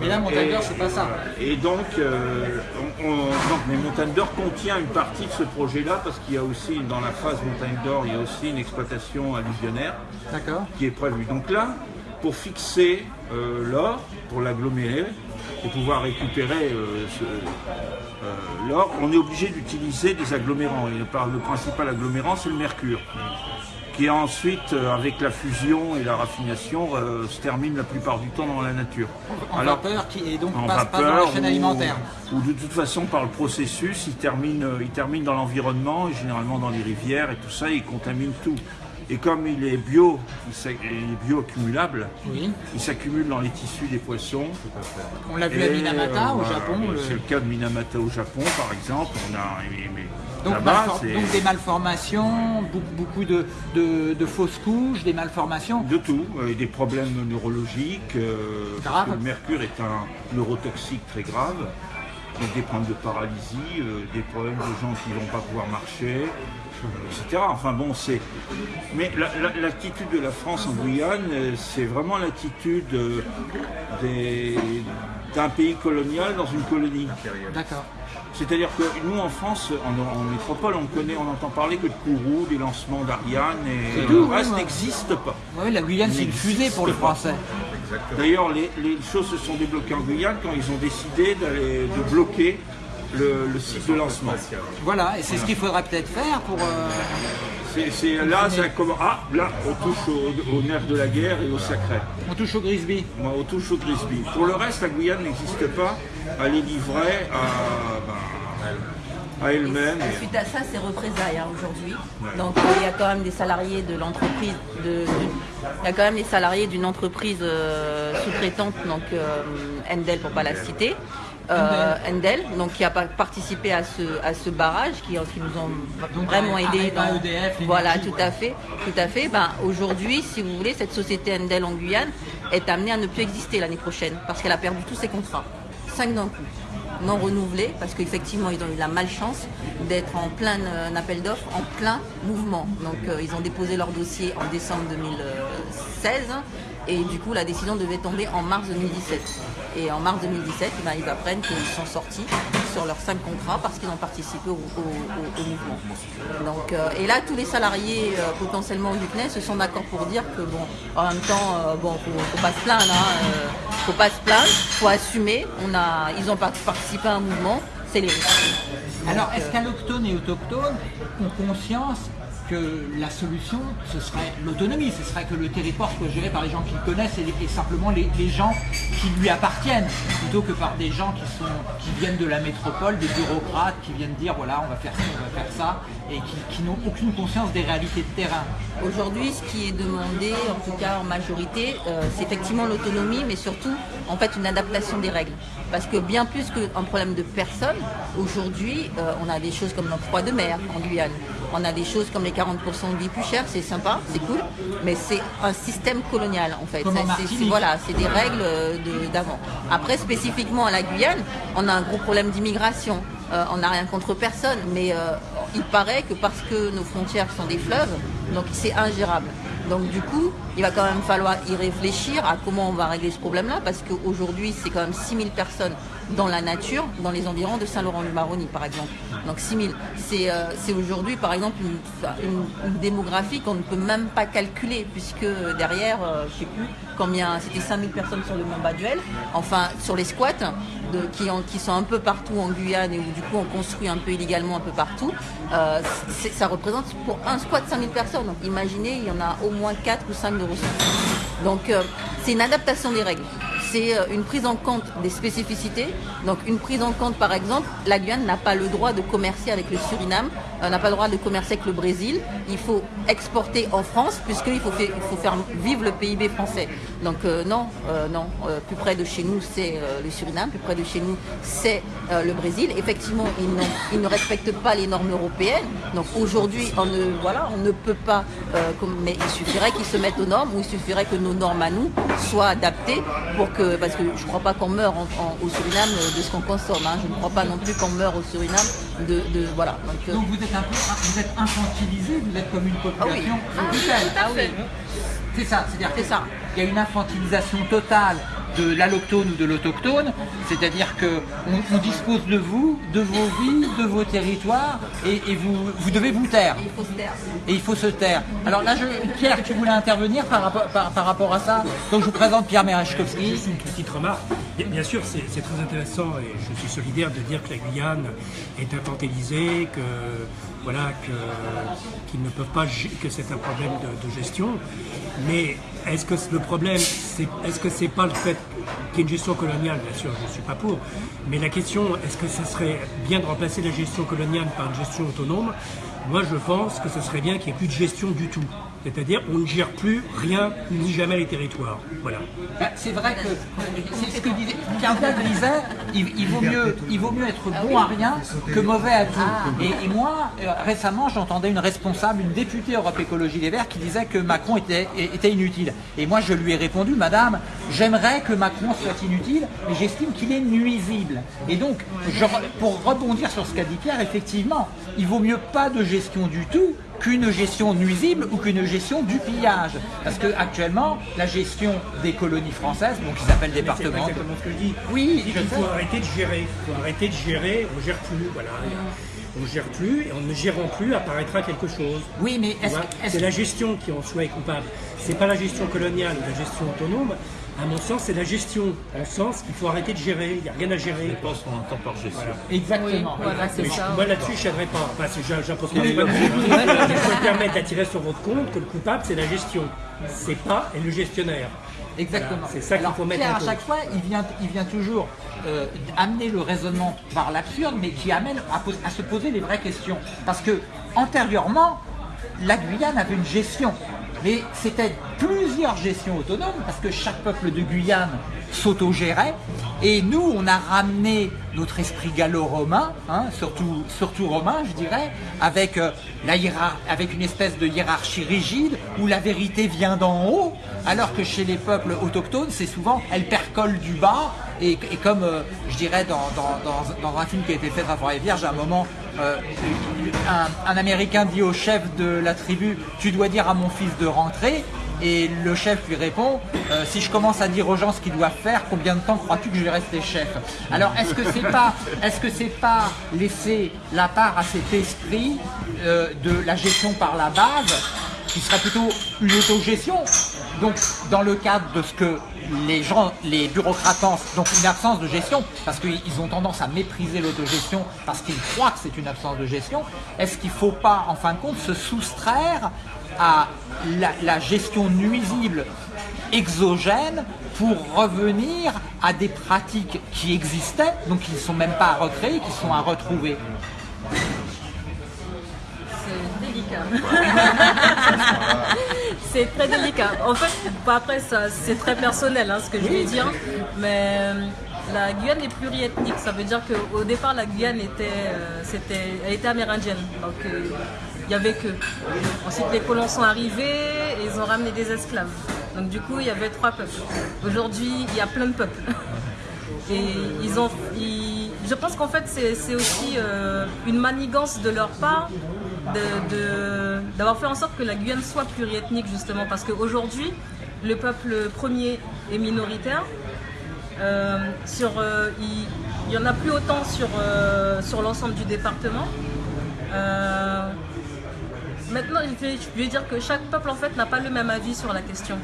Mais là, Montagne d'Or, c'est pas ça. Et donc, euh, on, on- donc, mais Montagne d'Or contient une partie de ce projet-là parce qu'il y a aussi, dans la phase Montagne d'Or, il y a aussi une exploitation alluvionnaire qui est prévue. Donc là, pour fixer euh, l'or, pour l'agglomérer et pouvoir récupérer euh, euh, l'or, on est obligé d'utiliser des agglomérants. Et le, principal agglomérant, c'est le mercure qui ensuite, avec la fusion et la raffination, se termine la plupart du temps dans la nature. En Alors, vapeur qui et donc en passe pas dans vapeur la chaîne alimentaire. Ou, de toute façon par le processus, il termine, il termine dans l'environnement, et généralement dans les rivières et tout ça, il contamine tout. Et comme il est bio, il est bioaccumulable, Oui. il s'accumule dans les tissus des poissons. On l'a vu à Minamata euh, au Japon. le- C'est le cas de Minamata au Japon, par exemple. On a, mais- mais Donc, des malformations, beaucoup, beaucoup de, de- de fausses couches, des malformations. de tout, euh, des problèmes neurologiques. euh, parce Grave. que le mercure est un neurotoxique très grave. Donc des problèmes de paralysie, euh, des problèmes de gens qui ne vont pas pouvoir marcher, etc. Enfin bon, c'est. Mais la- la- l'attitude de la France en Guyane, euh, c'est vraiment l'attitude euh, d'un pays colonial dans une colonie. D'accord. C'est-à-dire que nous en France, en, en métropole, on connaît, on entend parler que de Kourou, des lancements d'Ariane, et C'est le tout, reste oui, n'existe pas. Oui, la Guyane, c'est une fusée pour le français. D'ailleurs, les, les choses se sont débloquées en Guyane quand ils ont décidé d'aller de bloquer le, le site de lancement. Voilà, et c'est ce qu'il faudrait peut-être faire pour. euh, C'est c'est- là, ça commence. Ah, là, on touche au, au nerf de la guerre et au sacré. On touche au Grisby. Moi, on touche au Grisby. Pour le reste, la Guyane n'existe pas. Elle est livrée à, ben, à elle-même. Suite à ça, c'est représailles hein, aujourd'hui. Donc il y a quand même des salariés de l'entreprise, de, de- il y a quand même des salariés d'une entreprise euh, sous-traitante, donc euh, Endel pour pas la citer. Euh, Endel, donc qui a pas participé à ce, à ce barrage, qui, qui nous ont Donc, vraiment Areva, aidé. dans- EDF, voilà, tout ouais. à fait, tout à fait. Ben, aujourd'hui, si vous voulez, cette société Endel en Guyane est amenée à ne plus exister l'année prochaine parce qu'elle a perdu tous ses contrats, cinq d'un coup non renouvelés parce qu'effectivement ils ont eu la malchance d'être en plein euh, appel d'offres, en plein mouvement. Donc euh, ils ont déposé leur dossier en décembre 2016 et du coup la décision devait tomber en mars 2017. Et en mars 2017, eh ben, ils apprennent qu'ils sont sortis sur leurs cinq contrats parce qu'ils ont participé au, au- au- au mouvement. Donc, euh, et là, tous les salariés euh, potentiellement du CNES se sont d'accord pour dire que bon, en même temps, euh, bon, faut, faut pas se plaindre, hein, euh, faut pas se plaindre, faut assumer. On a, ils ont par- participé à un mouvement, c'est les risques. Alors, est-ce qu'allochtones et autochtones ont conscience que la solution, ce serait l'autonomie, ce serait que le territoire soit géré par les gens qui le connaissent et, simplement les, gens qui lui appartiennent, plutôt que par des gens qui, viennent de la métropole, des bureaucrates qui viennent dire voilà, on va faire ci, on va faire ça, et qui, n'ont aucune conscience des réalités de terrain. Aujourd'hui, ce qui est demandé, en tout cas en majorité, euh, c'est effectivement l'autonomie, mais surtout, en fait, une adaptation des règles. Parce que bien plus qu'un problème de personnes, aujourd'hui, euh, on a des choses comme l'octroi de mer en Guyane. On a des choses comme les 40% de vie plus chère, c'est sympa, c'est cool, mais c'est un système colonial en fait. C'est- voilà, c'est des règles euh, de- d'avant. Après, spécifiquement à la Guyane, on a un gros problème d'immigration. Euh, on n'a rien contre personne, mais euh, il paraît que parce que nos frontières sont des fleuves, donc c'est ingérable. Donc du coup, il va quand même falloir y réfléchir à comment on va régler ce problème-là, parce qu'aujourd'hui, c'est quand même 6000 personnes dans la nature, dans les environs de Saint-Laurent-du-Maroni, par exemple. Donc 6000. C'est euh, c'est aujourd'hui, par exemple, une, démographie qu'on ne peut même pas calculer, puisque derrière, euh, je sais plus combien, c'était 5000 personnes sur le Mont Baduel, enfin sur les squats, qui, sont un peu partout en Guyane et où du coup on construit un peu illégalement un peu partout, euh, ça représente pour un squat 5000 personnes. Donc imaginez, il y en a au moins 4 ou 5 de ressources. Donc c'est une adaptation des règles. C'est euh, une prise en compte des spécificités. Donc une prise en compte, par exemple, la Guyane n'a pas le droit de commercer avec le Suriname, euh, n'a pas le droit de commercer avec le Brésil. Il faut exporter en France puisqu'il faut, faire- vivre le PIB français. Donc euh, non, non, plus près de chez nous c'est le Suriname, plus près de chez nous c'est le Brésil. Effectivement, ils, ne respectent pas les normes européennes. Donc aujourd'hui, on ne, voilà, on ne peut pas, mais il suffirait qu'ils se mettent aux normes ou il suffirait que nos normes à nous soient adaptées pour que, parce que je ne crois pas qu'on meurt en- en- au Suriname euh, de ce qu'on consomme. hein. Je ne crois pas non plus qu'on meurt au Suriname de, de- voilà. Donc, euh, Donc vous êtes un peu, vous êtes infantilisé, vous êtes comme une population Ah oui. européenne. ah oui. C'est ça, c'est-à-dire C'est que ça. il y a une infantilisation totale de l'alloctone ou de l'autochtone, c'est-à-dire que on, on dispose de vous, de vos vies, de vos territoires, et, et vous, vous devez vous taire. Il faut se taire. Et il faut se taire. Alors là, je, Pierre, tu voulais intervenir par rapport, par, par rapport à ça Donc je vous présente Pierre Merechkowski. Juste une petite remarque. Bien, bien sûr, c'est très intéressant et je suis solidaire de dire que la Guyane est infantilisée, que voilà, que qu'ils ne peuvent pas, que c'est un problème de, de gestion. Mais est-ce que le problème, c'est est-ce que c'est pas le fait qu'il y ait une gestion coloniale? Bien sûr, je ne suis pas pour. Mais la question, est-ce que ce serait bien de remplacer la gestion coloniale par une gestion autonome? Moi, je pense que ce serait bien qu'il n'y ait plus de gestion du tout. C'est-à-dire, on ne gère plus rien ni jamais les territoires. Voilà. Bah, C'est vrai que c'est ce que disait disait, il, vaut mieux, être bon à rien que mauvais à tout. Et, moi, euh, récemment, j'entendais une responsable, une députée Europe Écologie Les Verts, qui disait que Macron était, inutile. Et moi, je lui ai répondu, Madame, j'aimerais que Macron soit inutile, mais j'estime qu'il est nuisible. Et donc, pour rebondir sur ce qu'a dit Pierre, effectivement, il vaut mieux pas de gestion du tout qu'une gestion nuisible ou qu'une gestion du pillage. Parce que actuellement, la gestion des colonies françaises, donc qui s'appellent C'est pas départements. exactement ce que je dis. Oui, Il faut arrêter de gérer. Il faut arrêter de gérer. On gère plus. Voilà. On gère plus et en ne gérant plus apparaîtra quelque chose. Oui, mais est-ce est-ce C'est la gestion qui en soi est coupable. C'est pas la gestion coloniale ou la gestion autonome. À mon sens, c'est la gestion. En sens qu'il faut arrêter de gérer. Il n'y a rien à gérer. Je pense qu'on entend par gestion. Exactement. Oui, voilà, c'est Mais ça. Moi là-dessus, je n'aimerais pas. Enfin, j'impose pas je me permettre d'attirer sur votre compte que le coupable, c'est la gestion. C'est pas le gestionnaire. Exactement. Voilà, c'est ça qu'il faut mettre Pierre, en à chaque fois, il vient, il vient toujours euh, amener le raisonnement par l'absurde, mais qui amène à, à se poser les vraies questions. Parce que antérieurement, la Guyane avait une gestion, mais c'était plusieurs gestions autonomes, parce que chaque peuple de Guyane s'autogérait, et nous, on a ramené notre esprit gallo-romain, hein, surtout, romain, je dirais, avec, euh, avec une espèce de hiérarchie rigide, où la vérité vient d'en haut, alors que chez les peuples autochtones, c'est souvent, elle percole du bas, et, comme euh, je dirais dans, un film qui a été fait par Vierge, à un moment, euh, un, Américain dit au chef de la tribu, tu dois dire à mon fils de rentrer, et le chef lui répond, euh, si je commence à dire aux gens ce qu'ils doivent faire, combien de temps crois-tu que je vais rester chef? Alors est-ce que c'est pas, est-ce que c'est pas laisser la part à cet esprit euh, de la gestion par la base, qui serait plutôt une autogestion? Donc dans le cadre de ce que les gens, les bureaucrates donc une absence de gestion, parce qu'ils ont tendance à mépriser l'autogestion parce qu'ils croient que c'est une absence de gestion, est-ce qu'il ne faut pas en fin de compte se soustraire à la, la gestion nuisible exogène pour revenir à des pratiques qui existaient, donc qui ne sont même pas à recréer, qui sont à retrouver? C'est délicat. c'est très délicat. En fait, après, ça, c'est très personnel hein, ce que je vais dire, mais euh, la Guyane est pluriethnique. Ça veut dire qu'au départ, la Guyane était, euh, elle était amérindienne. Donc, euh, il n'y avait que. Ensuite, les colons sont arrivés et ils ont ramené des esclaves. Donc, du coup, il y avait trois peuples. Aujourd'hui, il y a plein de peuples. Et ils ont, ils- je pense qu'en fait c'est aussi euh, une manigance de leur part d'avoir fait en sorte que la Guyane soit pluriethnique justement parce qu'aujourd'hui le peuple premier est minoritaire. Euh, sur, euh, il n'y en a plus autant sur, euh, sur l'ensemble du département. Maintenant, je vais, je vais dire que chaque peuple en fait n'a pas le même avis sur la question.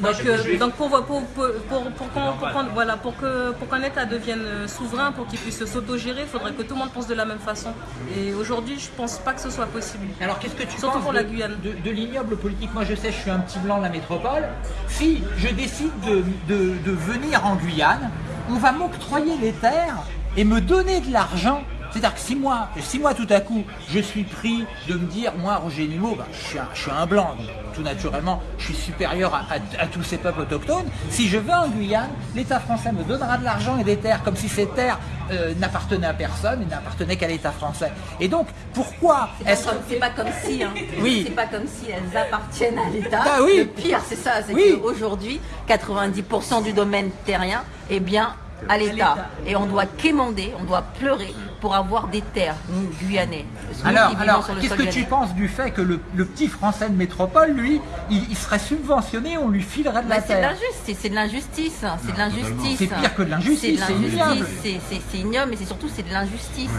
Donc, euh, donc pour, pour, pour, pour, pour qu'on- pour qu'on- voilà, pour que- pour qu'un État devienne euh, souverain, pour qu'il puisse s'autogérer, il faudrait que tout le monde pense de la même façon. Et aujourd'hui, je pense pas que ce soit possible. Alors qu'est-ce que tu Surtout penses pour de, la Guyane. de, de l'ignoble politique? Moi je sais, je suis un petit blanc de la métropole. Si je décide de, de- de venir en Guyane, on va m'octroyer les terres et me donner de l'argent. C'est-à-dire que si moi, si moi tout à coup, je suis pris de me dire, moi Roger Nimo, bah, je, suis un, je suis un blanc, donc tout naturellement, je suis supérieur à, à- à tous ces peuples autochtones. Si je vais en Guyane, l'État français me donnera de l'argent et des terres comme si ces terres euh, n'appartenaient à personne et n'appartenaient qu'à l'État français. Et donc, pourquoi est-ce C'est pas comme si, hein. Oui. c'est pas comme si elles appartiennent à l'État. Ah oui. Le pire, c'est ça, c'est Oui. qu'aujourd'hui, 90% du domaine terrien est bien à l'État. Et on doit quémander, on doit pleurer pour avoir des terres, nous, Guyanais. Nous Alors, qu'est-ce sol que tu guyanais. penses du fait que le, le petit français de métropole, lui, il, il serait subventionné, on lui filerait de la Bah, terre l'injustice, c'est de l'injustice, c'est de l'injustice. C'est pire que de l'injustice, C'est ignoble. l'injustice, c'est- ignoble, mais c'est surtout c'est de l'injustice.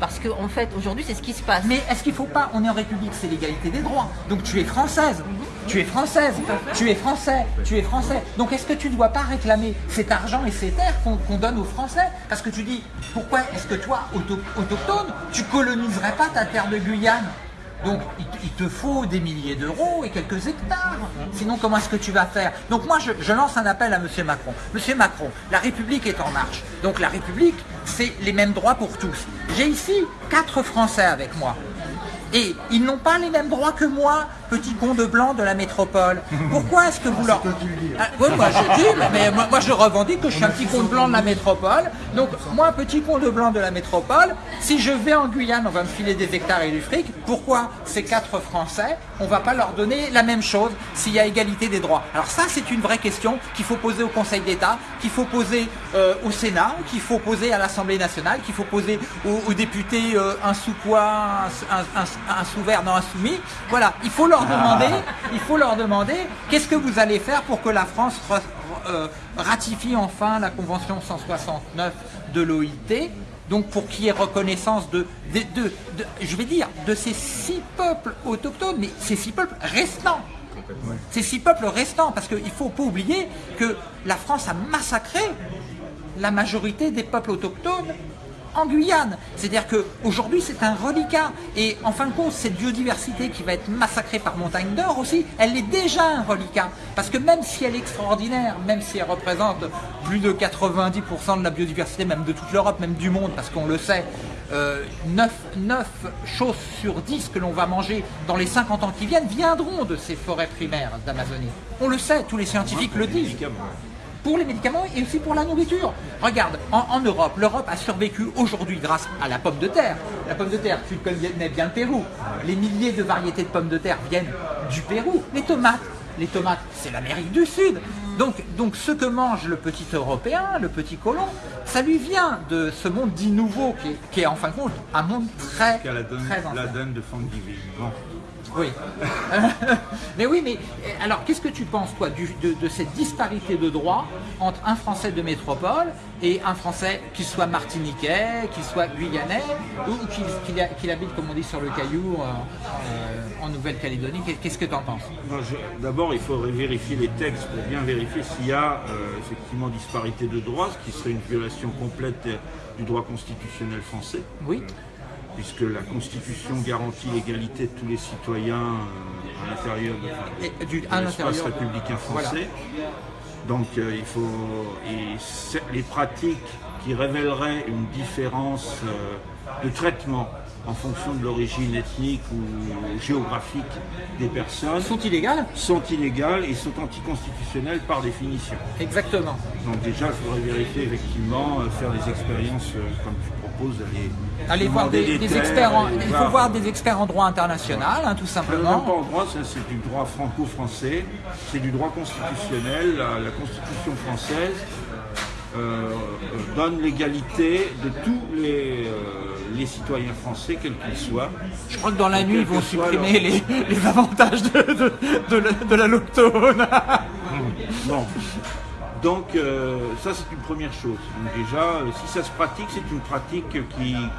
Parce qu'en en fait, aujourd'hui, c'est ce qui se passe. Mais est-ce qu'il faut pas, on est en République, c'est l'égalité des droits. Donc tu es française, tu es française, tu es français, tu es français. Donc est-ce que tu ne dois pas réclamer cet argent et ces terres qu'on donne aux Français? Parce que tu dis, pourquoi est-ce que toi, auto- autochtone, tu coloniserais pas ta terre de Guyane? Donc il, te- faut des milliers d'euros et quelques hectares. Sinon comment est-ce que tu vas faire? Donc moi je, je lance un appel à M. Macron. Monsieur Macron, la République est en marche. Donc la République, c'est les mêmes droits pour tous. J'ai ici quatre Français avec moi. Et ils n'ont pas les mêmes droits que moi, petit con de blanc de la métropole. Pourquoi est-ce que vous leur... Ah, oui, moi je dis, mais moi, moi, je revendique que je suis un petit con de blanc de la métropole. Donc moi, petit con de blanc de la métropole, si je vais en Guyane, on va me filer des hectares et du fric. Pourquoi ces quatre Français, on va pas leur donner la même chose s'il y a égalité des droits? Alors ça, c'est une vraie question qu'il faut poser au Conseil d'État, qu'il faut poser euh, au Sénat, qu'il faut poser à l'Assemblée nationale, qu'il faut poser aux, aux députés euh, un sous quoi, un, un, un sous vert, non un soumis. Voilà, il faut leur demander, il faut leur demander, qu'est-ce que vous allez faire pour que la France euh, ratifie enfin la Convention 169 de l'OIT donc pour qu'il y ait reconnaissance de, de, de- de- je vais dire, de ces six peuples autochtones, mais ces six peuples restants. Ces six peuples restants, parce qu'il ne faut pas oublier que la France a massacré la majorité des peuples autochtones en Guyane. C'est-à-dire qu'aujourd'hui, c'est un reliquat. Et en fin de compte, cette biodiversité qui va être massacrée par Montagne d'Or aussi, elle est déjà un reliquat. Parce que même si elle est extraordinaire, même si elle représente plus de 90% de la biodiversité, même de toute l'Europe, même du monde, parce qu'on le sait, euh, 9, choses sur 10 que l'on va manger dans les 50 ans qui viennent viendront de ces forêts primaires d'Amazonie. On le sait, tous les scientifiques le disent pour les médicaments et aussi pour la nourriture. Regarde, en, en Europe, l'Europe a survécu aujourd'hui grâce à la pomme de terre. La pomme de terre, tu connais bien le Pérou. Les milliers de variétés de pommes de terre viennent du Pérou. Les tomates, les tomates, c'est l'Amérique du Sud. Donc, donc ce que mange le petit Européen, le petit colon, ça lui vient de ce monde dit nouveau qui est, qui est, en fin de compte un monde très, la donne, très ancien. la donne de. Bon. Oui. mais oui, mais euh, alors qu'est-ce que tu penses, toi, du- de, de cette disparité de droits entre un Français de métropole et un Français qui soit martiniquais, qui soit guyanais, ou qu'il habite, comme on dit, sur le caillou euh, euh, en Nouvelle-Calédonie? Qu'est- Qu'est-ce que tu en penses D'abord, il faudrait vérifier les textes pour bien vérifier s'il y a euh, effectivement disparité de droits, ce qui serait une violation complète du droit constitutionnel français, Oui. Puisque la Constitution garantit l'égalité de tous les citoyens euh, à l'intérieur de, l'espace républicain Voilà. français. Donc euh, il faut et les pratiques qui révéleraient une différence euh, de traitement en fonction de l'origine ethnique ou géographique des personnes Sont illégales sont illégales et sont anticonstitutionnelles par définition. Exactement. Donc déjà, il faudrait vérifier effectivement, faire des expériences euh, comme tu proposes, d'aller Allez voir des, des terres experts, en- il faut voir des experts en droit international, hein, tout simplement. même pas en droit, c'est du droit franco-français, c'est du droit constitutionnel. La, la Constitution française euh, euh, donne l'égalité de tous les, euh, les citoyens français, quels qu'ils soient. Je crois que dans la nuit, ils vont supprimer les, les avantages de, de, de, la- de la loctone. Bon. Donc euh, ça c'est une première chose. Donc déjà, euh, si ça se pratique, c'est une pratique qui,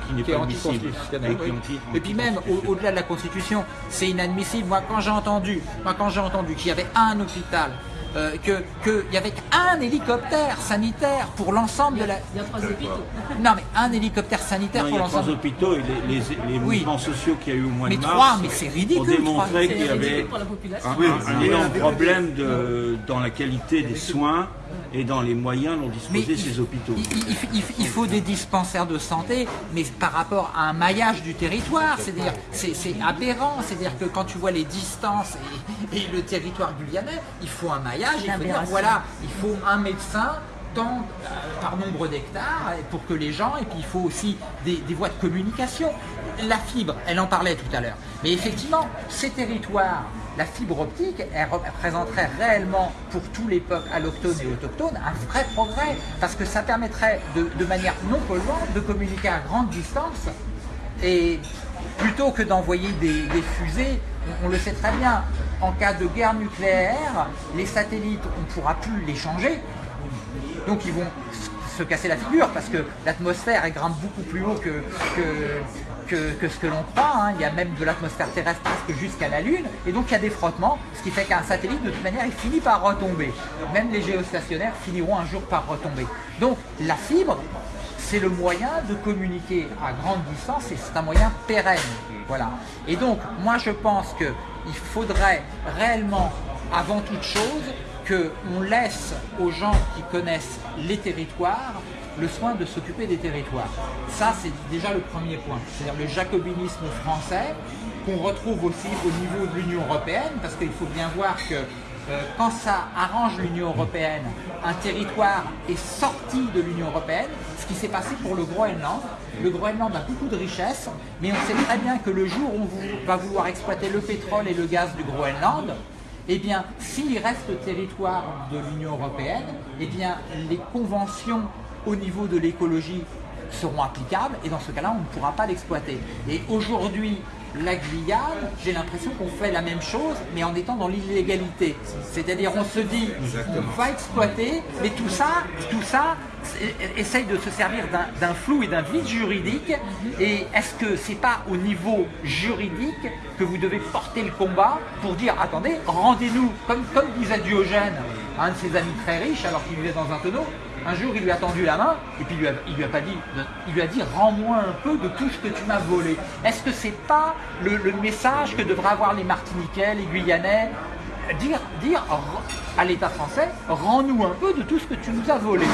qui n'est pas admissible. Et qui est oui. anti- Et puis même au- au-delà de la Constitution, c'est inadmissible. Moi, quand j'ai entendu, moi quand j'ai entendu qu'il y avait un hôpital, euh, que qu'il y avait un hélicoptère sanitaire pour l'ensemble de la. Il y a trois hôpitaux. Non, mais un hélicoptère sanitaire Non, il y pour a trois l'ensemble. hôpitaux et les, les- les Oui. mouvements sociaux qu'il y a eu au mois Mais de mars trois, mais c'est ridicule, ont démontré trois. qu'il y C'est avait ridicule pour la population. un, un énorme problème de- dans la qualité des soins et dans les moyens dont Mais disposaient il- ces hôpitaux. Il, il- il- il faut des dispensaires de santé, mais par rapport à un maillage du territoire, c'est-à-dire c'est aberrant, c'est-à-dire que quand tu vois les distances et, et le territoire guyanais, il faut un maillage, il faut dire voilà, il faut un médecin tant euh, par nombre d'hectares pour que les gens, et puis il faut aussi des, des voies de communication. la fibre, elle en parlait tout à l'heure. Mais effectivement, ces territoires, la fibre optique, elle représenterait réellement pour tous les peuples allochtones et autochtones un vrai progrès, parce que ça permettrait de, manière non polluante de communiquer à grande distance et plutôt que d'envoyer des, fusées, on, le sait très bien, en cas de guerre nucléaire, les satellites, on ne pourra plus les changer. Donc ils vont se casser la figure parce que l'atmosphère elle grimpe beaucoup plus haut que, que- ce que l'on croit. hein. Il y a même de l'atmosphère terrestre presque jusqu'à la Lune. Et donc il y a des frottements, ce qui fait qu'un satellite, de toute manière, il finit par retomber. Même les géostationnaires finiront un jour par retomber. Donc la fibre, c'est le moyen de communiquer à grande distance et c'est un moyen pérenne. Voilà. Et donc, moi je pense qu'il faudrait réellement, avant toute chose, qu'on laisse aux gens qui connaissent les territoires le soin de s'occuper des territoires. Ça, c'est déjà le premier point. C'est-à-dire le jacobinisme français, qu'on retrouve aussi au niveau de l'Union européenne, parce qu'il faut bien voir que euh, quand ça arrange l'Union européenne, un territoire est sorti de l'Union européenne, ce qui s'est passé pour le Groenland. Le Groenland a beaucoup de richesses, mais on sait très bien que le jour où on va vouloir exploiter le pétrole et le gaz du Groenland, eh bien, s'il reste territoire de l'Union européenne, eh bien, les conventions au niveau de l'écologie seront applicables et dans ce cas-là, on ne pourra pas l'exploiter. Et aujourd'hui, la Guyane, j'ai l'impression qu'on fait la même chose, mais en étant dans l'illégalité. C'est-à-dire, on se dit, on va exploiter, mais tout ça, tout ça, essaye de se servir d'un- d'un flou et d'un vide juridique. Et est-ce que c'est pas au niveau juridique que vous devez porter le combat pour dire, attendez, rendez-nous, comme, comme disait Diogène, un de ses amis très riches, alors qu'il vivait dans un tonneau, un jour, il lui a tendu la main et puis il lui a, il lui a pas dit, il lui a dit rends-moi un peu de tout ce que tu m'as volé. Est-ce que c'est pas le, le message que devraient avoir les Martiniquais, les Guyanais? Dire, dire à l'État français, rends-nous un peu de tout ce que tu nous as volé.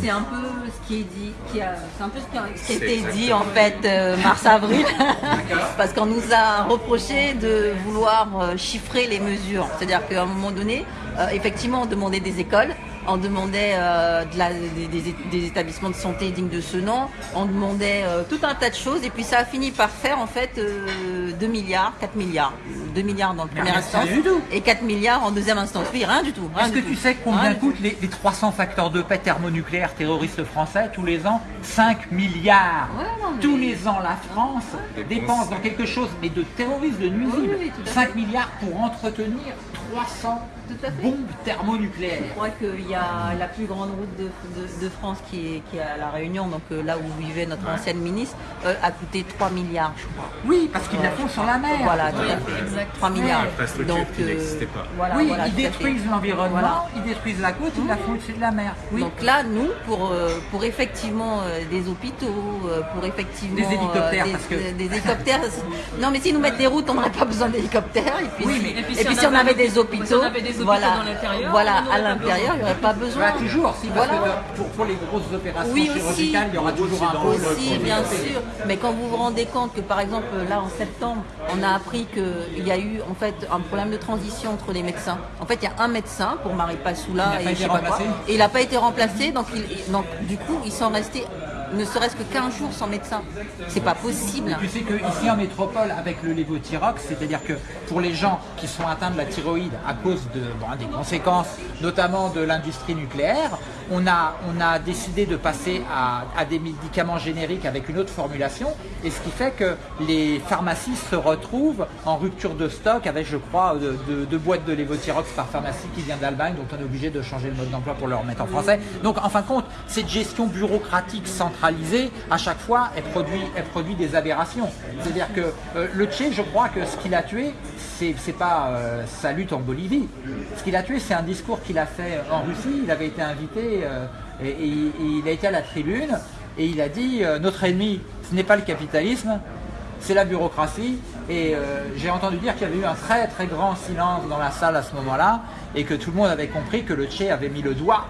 C'est un peu ce qui est dit, qui a, c'est un peu ce qui a, ce qui a été dit en fait euh, mars-avril, parce qu'on nous a reproché de vouloir euh, chiffrer les mesures. C'est-à-dire qu'à un moment donné, effectivement, on demandait des écoles, on demandait euh, de la- des, des- des établissements de santé dignes de ce nom, on demandait euh, tout un tas de choses, et puis ça a fini par faire en fait euh, 2 milliards, 4 milliards, 2 milliards dans le premier rien instance, et 4 milliards en deuxième instance. Oui, rien du tout. Est-ce que tout. tu sais combien coûtent les, les 300 facteurs de paix thermonucléaires terroristes français tous les ans? 5 milliards. Ouais, non, mais- Tous les ans, la France dépense dans quelque chose, mais de terrorisme, de nuisible, Oui, oui, tout à 5 milliards pour entretenir 300 Tout à fait. bombes thermonucléaires. Je crois qu'il y a la plus grande route de, de- de France qui est, qui est à La Réunion, donc euh, là où vivait notre ancienne ministre, euh, a coûté 3 milliards, je crois. Oui, parce qu'ils la font sur la mer. Voilà, tout à fait. 3 milliards. Qui n'existait pas. Voilà, oui, voilà, ils détruisent l'environnement, Voilà. ils détruisent la côte, ils la font au-dessus de la mer. Oui. Donc là, nous, pour, euh, pour effectivement euh, des hôpitaux, euh, pour effectivement Des hélicoptères, euh, des, parce que- des hélicoptères, non mais si nous mettent des routes, on n'aurait pas besoin d'hélicoptères. Et puis, Oui, si, mais- et puis si, on avait des hôpitaux, si on avait des hôpitaux voilà, dans l'intérieur, voilà, à l'intérieur, il n'y aurait pas besoin. Bah, toujours, si, parce Voilà. que pour, pour les grosses opérations Oui, aussi. chirurgicales, il y aura toujours un pôle Aussi, pour bien sûr. Mais quand vous vous rendez compte que, par exemple, là, en septembre, on a appris qu'il y a eu, en fait, un problème de transition entre les médecins. En fait, il y a un médecin pour Marie Il Passoula n'a pas et été je sais pas quoi. Et il n'a pas été remplacé, donc, il- donc, du coup, ils sont restés ne serait-ce que 15 jours sans médecin. C'est pas possible. Tu sais qu'ici en métropole, avec le lévothyrox, c'est-à-dire que pour les gens qui sont atteints de la thyroïde à cause des conséquences, notamment de l'industrie nucléaire, on a, décidé de passer à, des médicaments génériques avec une autre formulation, et ce qui fait que les pharmacies se retrouvent en rupture de stock avec, je crois, de, de- de boîtes de lévothyrox par pharmacie qui vient d'Allemagne, donc on est obligé de changer le mode d'emploi pour le remettre en français. Donc en fin de compte, cette gestion bureaucratique centralisée, à chaque fois, elle produit, elle produit des aberrations. C'est-à-dire que euh, le Tché, je crois que ce qu'il a tué, c'est pas euh, sa lutte en Bolivie. Ce qu'il a tué, c'est un discours qu'il a fait en Russie. Il avait été invité euh, et, il a été à la tribune et il a dit euh, notre ennemi, ce n'est pas le capitalisme, c'est la bureaucratie. Et j'ai entendu dire qu'il y avait eu un très très grand silence dans la salle à ce moment-là et que tout le monde avait compris que le Tché avait mis le doigt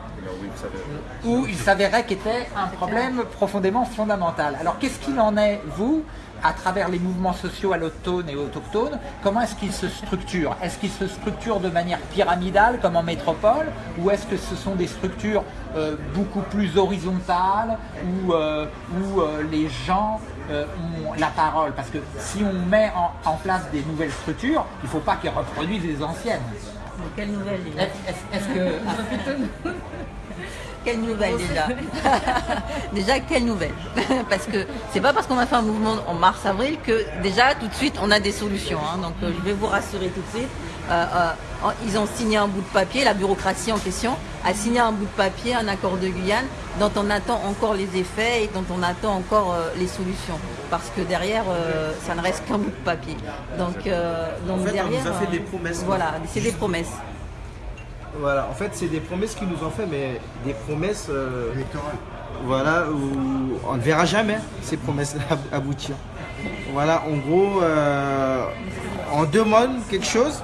où il s'avérait qu'était un problème profondément fondamental. Alors qu'est-ce qu'il en est, vous, à travers les mouvements sociaux allochtones et autochtones, comment est-ce qu'ils se structurent? Est-ce qu'ils se structurent de manière pyramidale comme en métropole ou est-ce que ce sont des structures euh, beaucoup plus horizontales où, euh, où euh, les gens ont la parole? Parce que si on met en, en place des nouvelles structures, il ne faut pas qu'ils reproduisent les anciennes. Mais quelle nouvelle déjà Est-ce que... Quelle nouvelle déjà Déjà, quelle nouvelle Parce que c'est pas parce qu'on a fait un mouvement en mars-avril que déjà tout de suite on a des solutions. hein. Donc euh, je vais vous rassurer tout de suite. Euh, euh, ils ont signé un bout de papier, la bureaucratie en question a signé un bout de papier, un accord de Guyane, dont on attend encore les effets et dont on attend encore euh, les solutions. Parce que derrière, euh, ça ne reste qu'un bout de papier. Donc, euh, donc En fait, on derrière. nous a fait euh, des promesses. Voilà, c'est des promesses. Voilà, en fait, c'est des promesses qu'ils nous ont fait, mais des promesses. euh, voilà, où on ne verra jamais ces promesses ab- aboutir. Voilà, en gros, euh, on demande quelque chose,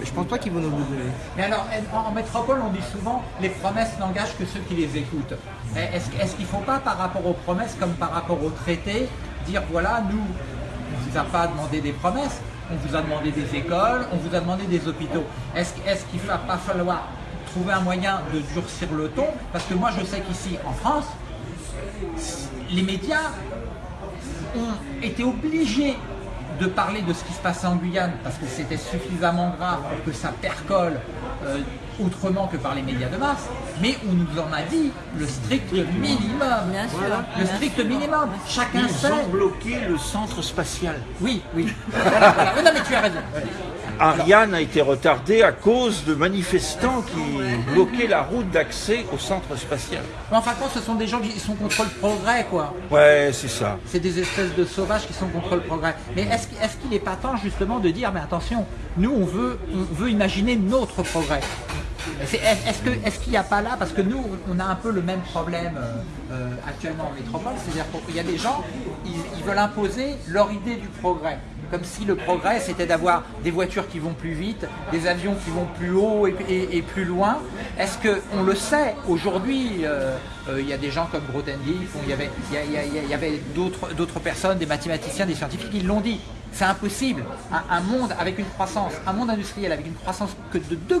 mais je pense pas qu'ils vont nous le donner. Mais alors, en, métropole, on dit souvent les promesses n'engagent que ceux qui les écoutent. Est-ce est-ce qu'il ne faut pas, par rapport aux promesses, comme par rapport aux traités, dire voilà, nous, on ne vous a pas demandé des promesses, on vous a demandé des écoles, on vous a demandé des hôpitaux. Est-ce est qu'il ne va pas falloir trouver un moyen de durcir le ton? Parce que moi, je sais qu'ici, en France, les médias ont été obligés de parler de ce qui se passait en Guyane parce que c'était suffisamment grave pour que ça percole euh, autrement que par les médias de masse, mais on nous en a dit le strict minimum. Bien sûr. Le strict minimum. Chacun Ils sait. ont bloqué le centre spatial. Oui, oui. Voilà, voilà. Non, mais tu as raison. Ariane a été retardé à cause de manifestants qui bloquaient la route d'accès au centre spatial. Mais en fin de compte, ce sont des gens qui sont contre le progrès, quoi. Ouais, c'est ça. C'est des espèces de sauvages qui sont contre le progrès. Mais est-ce qu'il est-ce qu'il n'est pas temps justement de dire, mais attention, nous on veut, on veut imaginer notre progrès. Est-ce qu'il n'y a pas là, parce que nous on a un peu le même problème euh, euh, actuellement en métropole, c'est-à-dire qu'il y a des gens, ils, ils veulent imposer leur idée du progrès. Comme si le progrès c'était d'avoir des voitures qui vont plus vite, des avions qui vont plus haut et, plus loin. Est-ce qu'on le sait aujourd'hui euh, euh, Il y a des gens comme Grothendieck, il y avait, d'autres personnes, des mathématiciens, des scientifiques, qui l'ont dit. C'est impossible. Un monde avec une croissance, un monde industriel avec une croissance que de 2%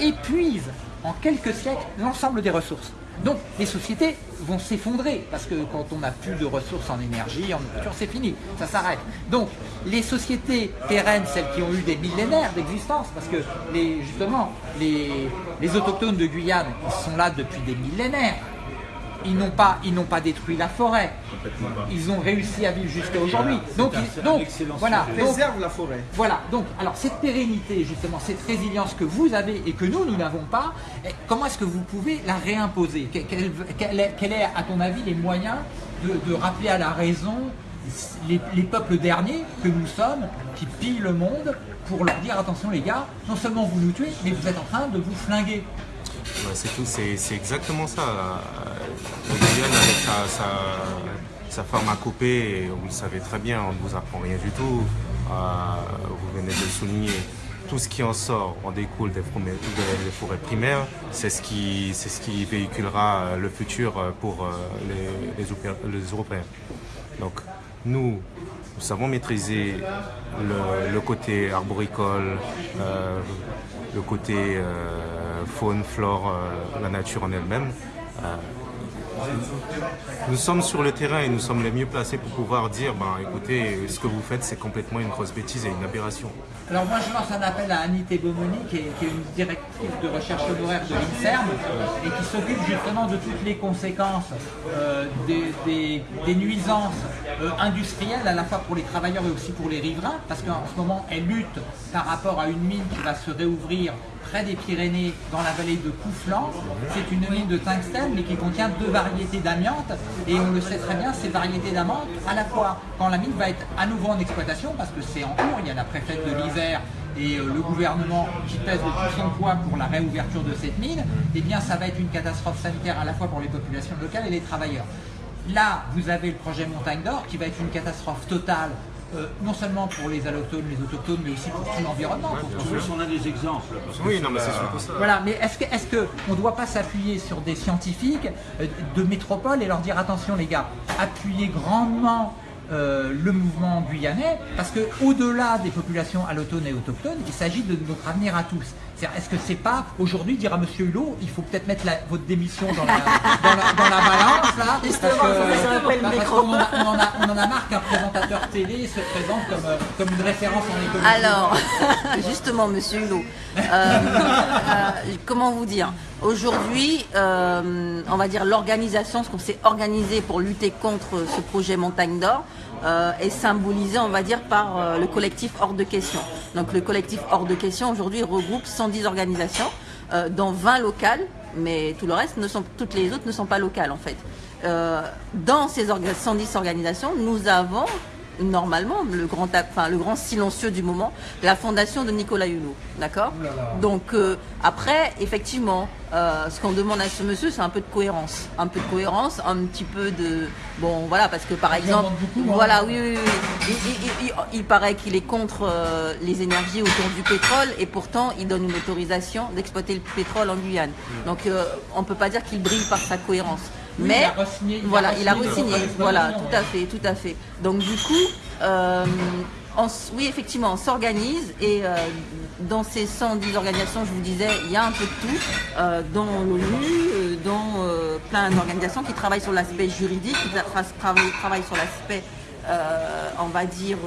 épuise en quelques siècles l'ensemble des ressources. Donc les sociétés vont s'effondrer parce que quand on n'a plus de ressources en énergie, en nourriture, c'est fini, ça s'arrête. Donc les sociétés pérennes, celles qui ont eu des millénaires d'existence, parce que justement les, les autochtones de Guyane, ils sont là depuis des millénaires. Ils n'ont pas, ils n'ont pas détruit la forêt. Ils ont réussi à vivre jusqu'à aujourd'hui. Donc, ils- donc voilà. Donc, la forêt. voilà, donc, alors cette pérennité, justement, cette résilience que vous avez et que nous, nous n'avons pas, eh, comment est-ce que vous pouvez la réimposer? Que- quel, quel est, quel est, à ton avis, les moyens de, de rappeler à la raison les, les peuples derniers que nous sommes, qui pillent le monde, pour leur dire, attention les gars, non seulement vous nous tuez, mais vous êtes en train de vous flinguer? C'est tout, c'est exactement ça. Euh, Le avec sa, sa, sa pharmacopée, vous le savez très bien, on ne vous apprend rien du tout. Euh, vous venez de le souligner. Tout ce qui en sort en découle des, forêts- primaires. C'est ce, qui, véhiculera euh, le futur pour les, les Europé- les Européens. Donc, nous, nous savons maîtriser le, côté arboricole, le côté euh, faune, flore, euh, la nature en elle-même. Euh, nous sommes sur le terrain et nous sommes les mieux placés pour pouvoir dire, ben, écoutez, ce que vous faites, c'est complètement une grosse bêtise et une aberration. Alors moi je lance un appel à Annie Bomoni qui est, une directrice de recherche honoraire de l'INSERM et qui s'occupe justement de toutes les conséquences euh, des nuisances euh, industrielles à la fois pour les travailleurs et aussi pour les riverains parce qu'en ce moment elle lutte par rapport à une mine qui va se réouvrir près des Pyrénées dans la vallée de Couflan. C'est une mine de tungstène mais qui contient deux variétés d'amiante et on le sait très bien, ces variétés d'amiante, à la fois quand la mine va être à nouveau en exploitation parce que c'est en cours, il y a la préfète de l'Isère et euh, le gouvernement qui pèse de tout son poids pour la réouverture de cette mine, eh bien ça va être une catastrophe sanitaire à la fois pour les populations locales et les travailleurs. Là, vous avez le projet Montagne d'Or qui va être une catastrophe totale euh, non seulement pour les allochtones, les autochtones, mais aussi pour tout l'environnement. plus, on a des exemples. parce que Oui, c'est non, mais c'est surtout ça. Voilà, mais est-ce que est-ce que on ne doit pas s'appuyer sur des scientifiques euh, de métropole et leur dire attention les gars, appuyez grandement euh, le mouvement guyanais parce que au-delà des populations allochtones et autochtones, il s'agit de notre avenir à tous. Est-ce que c'est pas aujourd'hui dire à Monsieur Hulot, il faut peut-être mettre la- votre démission dans la, dans la, dans la balance là, parce que- parce en a- on en a, on en a marre qu'un présentateur télé se présente comme, euh, comme une référence en économie. Alors, justement, monsieur Hulot, euh, euh, comment vous dire Aujourd'hui, euh, on va dire l'organisation, ce qu'on s'est organisé pour lutter contre ce projet Montagne d'Or, euh, est symbolisé, on va dire, par euh, le collectif Hors de Question. Donc, le collectif Hors de Question, aujourd'hui, regroupe 110 organisations, euh, dont 20 locales, mais tout le reste, ne sont, toutes les autres ne sont pas locales, en fait. Dans ces orga- 110 organisations, nous avons normalement le grand, enfin, le grand silencieux du moment, la fondation de Nicolas Hulot. D'accord Donc euh, après, effectivement, euh, ce qu'on demande à ce monsieur, c'est un peu de cohérence. Un peu de cohérence, un petit peu de... Bon, voilà, parce que par exemple... hein. voilà, oui, oui, oui. Il, il- il- il paraît qu'il est contre euh, les énergies autour du pétrole et pourtant il donne une autorisation d'exploiter le pétrole en Guyane. Donc euh, on ne peut pas dire qu'il brille par sa cohérence. Oui, Mais il a re-signé- il voilà, il a re-signé Voilà, tout à fait, tout à fait. Donc du coup, euh, on oui, effectivement, on s'organise et euh, dans ces 110 organisations, je vous disais, il y a un peu de tout, euh, dans l'ONU, dans plein d'organisations qui travaillent sur l'aspect juridique, qui tra- tra- travaillent, travaillent sur l'aspect, on va dire,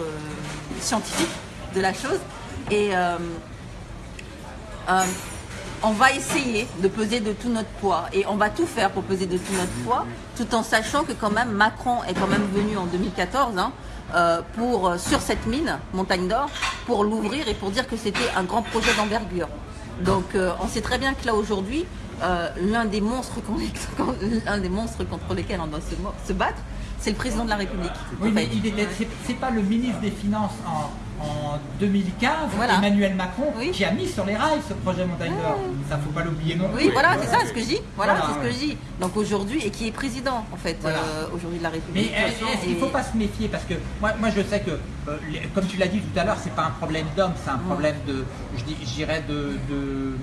scientifique de la chose. Et on va essayer de peser de tout notre poids et on va tout faire pour peser de tout notre poids, tout en sachant que quand même Macron est quand même venu en 2014 hein, euh, pour euh, sur cette mine Montagne d'Or pour l'ouvrir et pour dire que c'était un grand projet d'envergure. Donc euh, on sait très bien que là aujourd'hui euh, l'un des monstres des contre lesquels on doit se, battre, c'est le président de la République. Oui, mais il c'est pas le ministre des Finances en, en 2015, Voilà. Emmanuel Macron, Oui. qui a mis sur les rails ce projet Montagne d'Or. Ça, faut pas l'oublier non plus. Oui, voilà, c'est ça ce que je dis. Voilà, Voilà, c'est ce que je dis. Donc aujourd'hui, et qui est président en fait Voilà. euh, aujourd'hui de la Mais République. est-ce est-ce qu'il ne faut pas se méfier? Parce que moi, moi je sais que, euh, les- comme tu l'as dit tout à l'heure, c'est pas un problème d'homme, c'est un problème de, je dirais, de, de,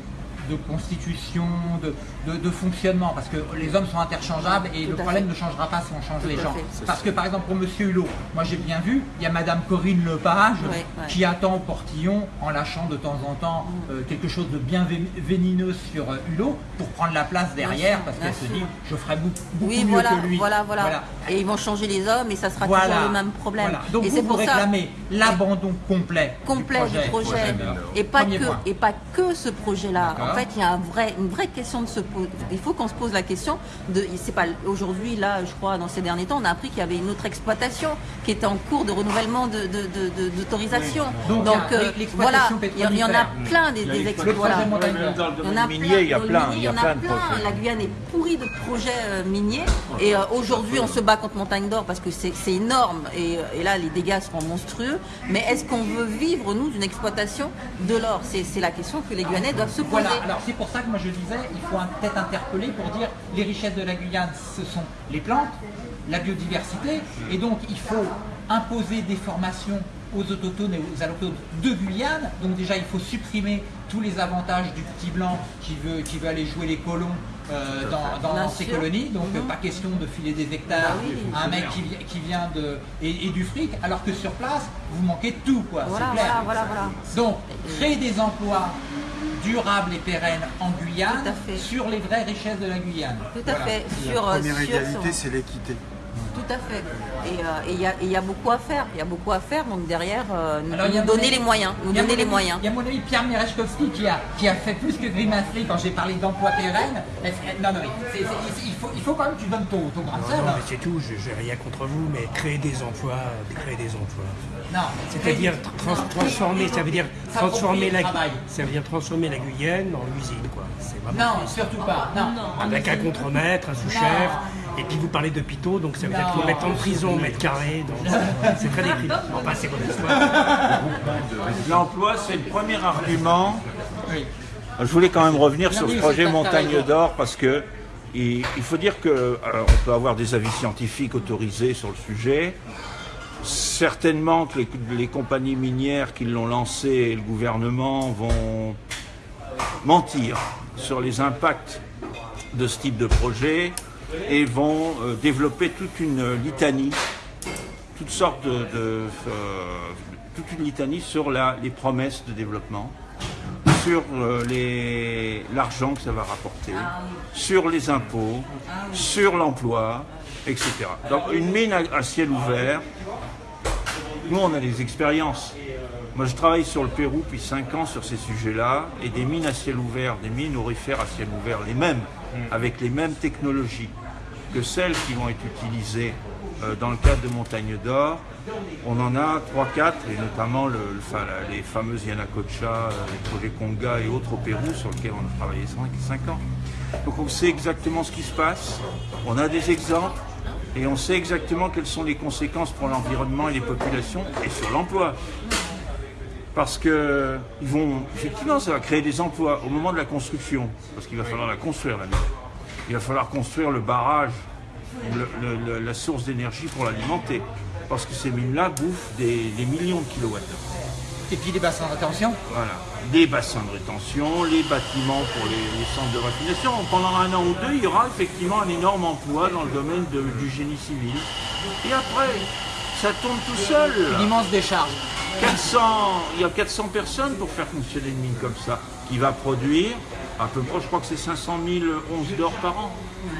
de constitution, de, de, de fonctionnement. Parce que les hommes sont interchangeables et Tout le problème fait. ne changera pas si on change Tout les gens. Parce que par exemple pour Monsieur Hulot, moi j'ai bien vu, il y a Madame Corinne Lepage Ouais, ouais. qui attend au portillon en lâchant de temps en temps Mm. euh, quelque chose de bien vé- vénineux sur euh, Hulot pour prendre la place derrière parce qu'elle se dit je ferai beaucoup, beaucoup Oui, mieux voilà, que lui. voilà, voilà, Et ils vont changer les hommes et ça sera toujours le même problème. Voilà. Donc et vous, ça réclamez l'abandon complet, complet du projet, et pas que et pas que ce projet-là. En fait, il y a un vrai, une vraie question de se poser. Il faut qu'on se pose la question de. C'est pas aujourd'hui là, je crois, dans ces derniers temps, on a appris qu'il y avait une autre exploitation qui était en cours de renouvellement de de- de- de- d'autorisation. Donc, euh, voilà, il y, en a plein des, le Il y en a plein, il y y a en plein. La Guyane est pourrie de projets euh, miniers. Et euh, aujourd'hui, on se bat contre Montagne d'Or parce que c'est énorme. Et, euh, et là, les dégâts seront monstrueux. Mais est-ce qu'on veut vivre, nous, d'une exploitation de l'or? C'est c'est la question que les Guyanais doivent se poser. Voilà, alors c'est pour ça que moi je disais, il faut peut-être interpeller pour dire les richesses de la Guyane, ce sont les plantes, la biodiversité, et donc il faut imposer des formations aux autochtones et aux allochtones de Guyane. Donc déjà il faut supprimer tous les avantages du petit blanc qui veut, qui veut aller jouer les colons euh, dans, ces colonies. Donc Mhm. pas question de filer des hectares Bah oui. à un mec qui, vi- qui vient de... Et, et du fric, alors que sur place, vous manquez de tout, quoi. Voilà, c'est clair. voilà, voilà, voilà. Donc, créer des emplois durables et pérennes en Guyane sur les vraies richesses de la Guyane. Tout à Voilà. fait. La Sur, euh, première sur- égalité, sur- c'est l'équité. Tout à fait. Et euh, et il y, a- y beaucoup à faire. Il y a beaucoup à faire. Donc derrière, euh, nous, Alors, donner ami- les moyens. Nous il y a donner mon les ami- moyens. Il y a mon ami Pierre Merechkovski qui a, qui a fait plus que grimacer quand j'ai parlé d'emploi pérenne. Non, non, mais il, faut, il faut quand même que tu donnes ton, ton grain de Non, sel. non, hein. mais c'est tout, je n'ai rien contre vous, mais créer des emplois, créer des emplois. Non, C'est-à-dire trans- transformer, ça veut dire transformer la, ça veut dire transformer la Guyane en usine, quoi. C'est vraiment Non, surtout pas. Non. avec un contremaître, un sous-chef, et puis vous parlez d'hôpitaux, donc ça veut dire qu'il faut Non. mettre en prison, mètre carré, donc c'est- très déprimant. Enfin, c'est votre histoire. L'emploi, c'est le premier argument. Oui. Je voulais quand même revenir Non, sur ce projet Montagne d'Or parce que il, il faut dire que alors, on peut avoir des avis scientifiques autorisés sur le sujet, certainement que les, les compagnies minières qui l'ont lancé et le gouvernement vont mentir sur les impacts de ce type de projet et vont euh, développer toute une litanie, toutes sortes de, euh, toute une litanie sur la- les promesses de développement, sur euh, l'argent que ça va rapporter, sur les impôts, sur l'emploi, etc. Donc une mine à, à ciel ouvert, nous on a des expériences. Moi je travaille sur le Pérou depuis 5 ans sur ces sujets-là, et des mines à ciel ouvert, des mines aurifères à ciel ouvert, les mêmes, avec les mêmes technologies que celles qui vont être utilisées euh, dans le cadre de Montagne d'Or, on en a 3-4, et notamment les fameuses Yanacocha, euh, les projets Conga et autres au Pérou sur lesquels on a travaillé 5 ans. Donc on sait exactement ce qui se passe, on a des exemples, et on sait exactement quelles sont les conséquences pour l'environnement et les populations, et sur l'emploi. Parce que ils vont, effectivement, ça va créer des emplois au moment de la construction, parce qu'il va falloir la construire la mine. Il va falloir construire le barrage, le- le- le- la source d'énergie pour l'alimenter, parce que ces mines-là bouffent des, des millions de kilowattheures. Et puis les bassins de rétention. Voilà. Des bassins de rétention, les bâtiments pour les, les centres de raffination. Pendant un an ou deux, il y aura effectivement un énorme emploi dans le domaine de- du génie civil. Et après, ça tourne tout seul. Une immense décharge. 400, il y a 400 personnes pour faire fonctionner une mine comme ça, qui va produire à peu près, je crois que c'est 500 000 onces d'or par an.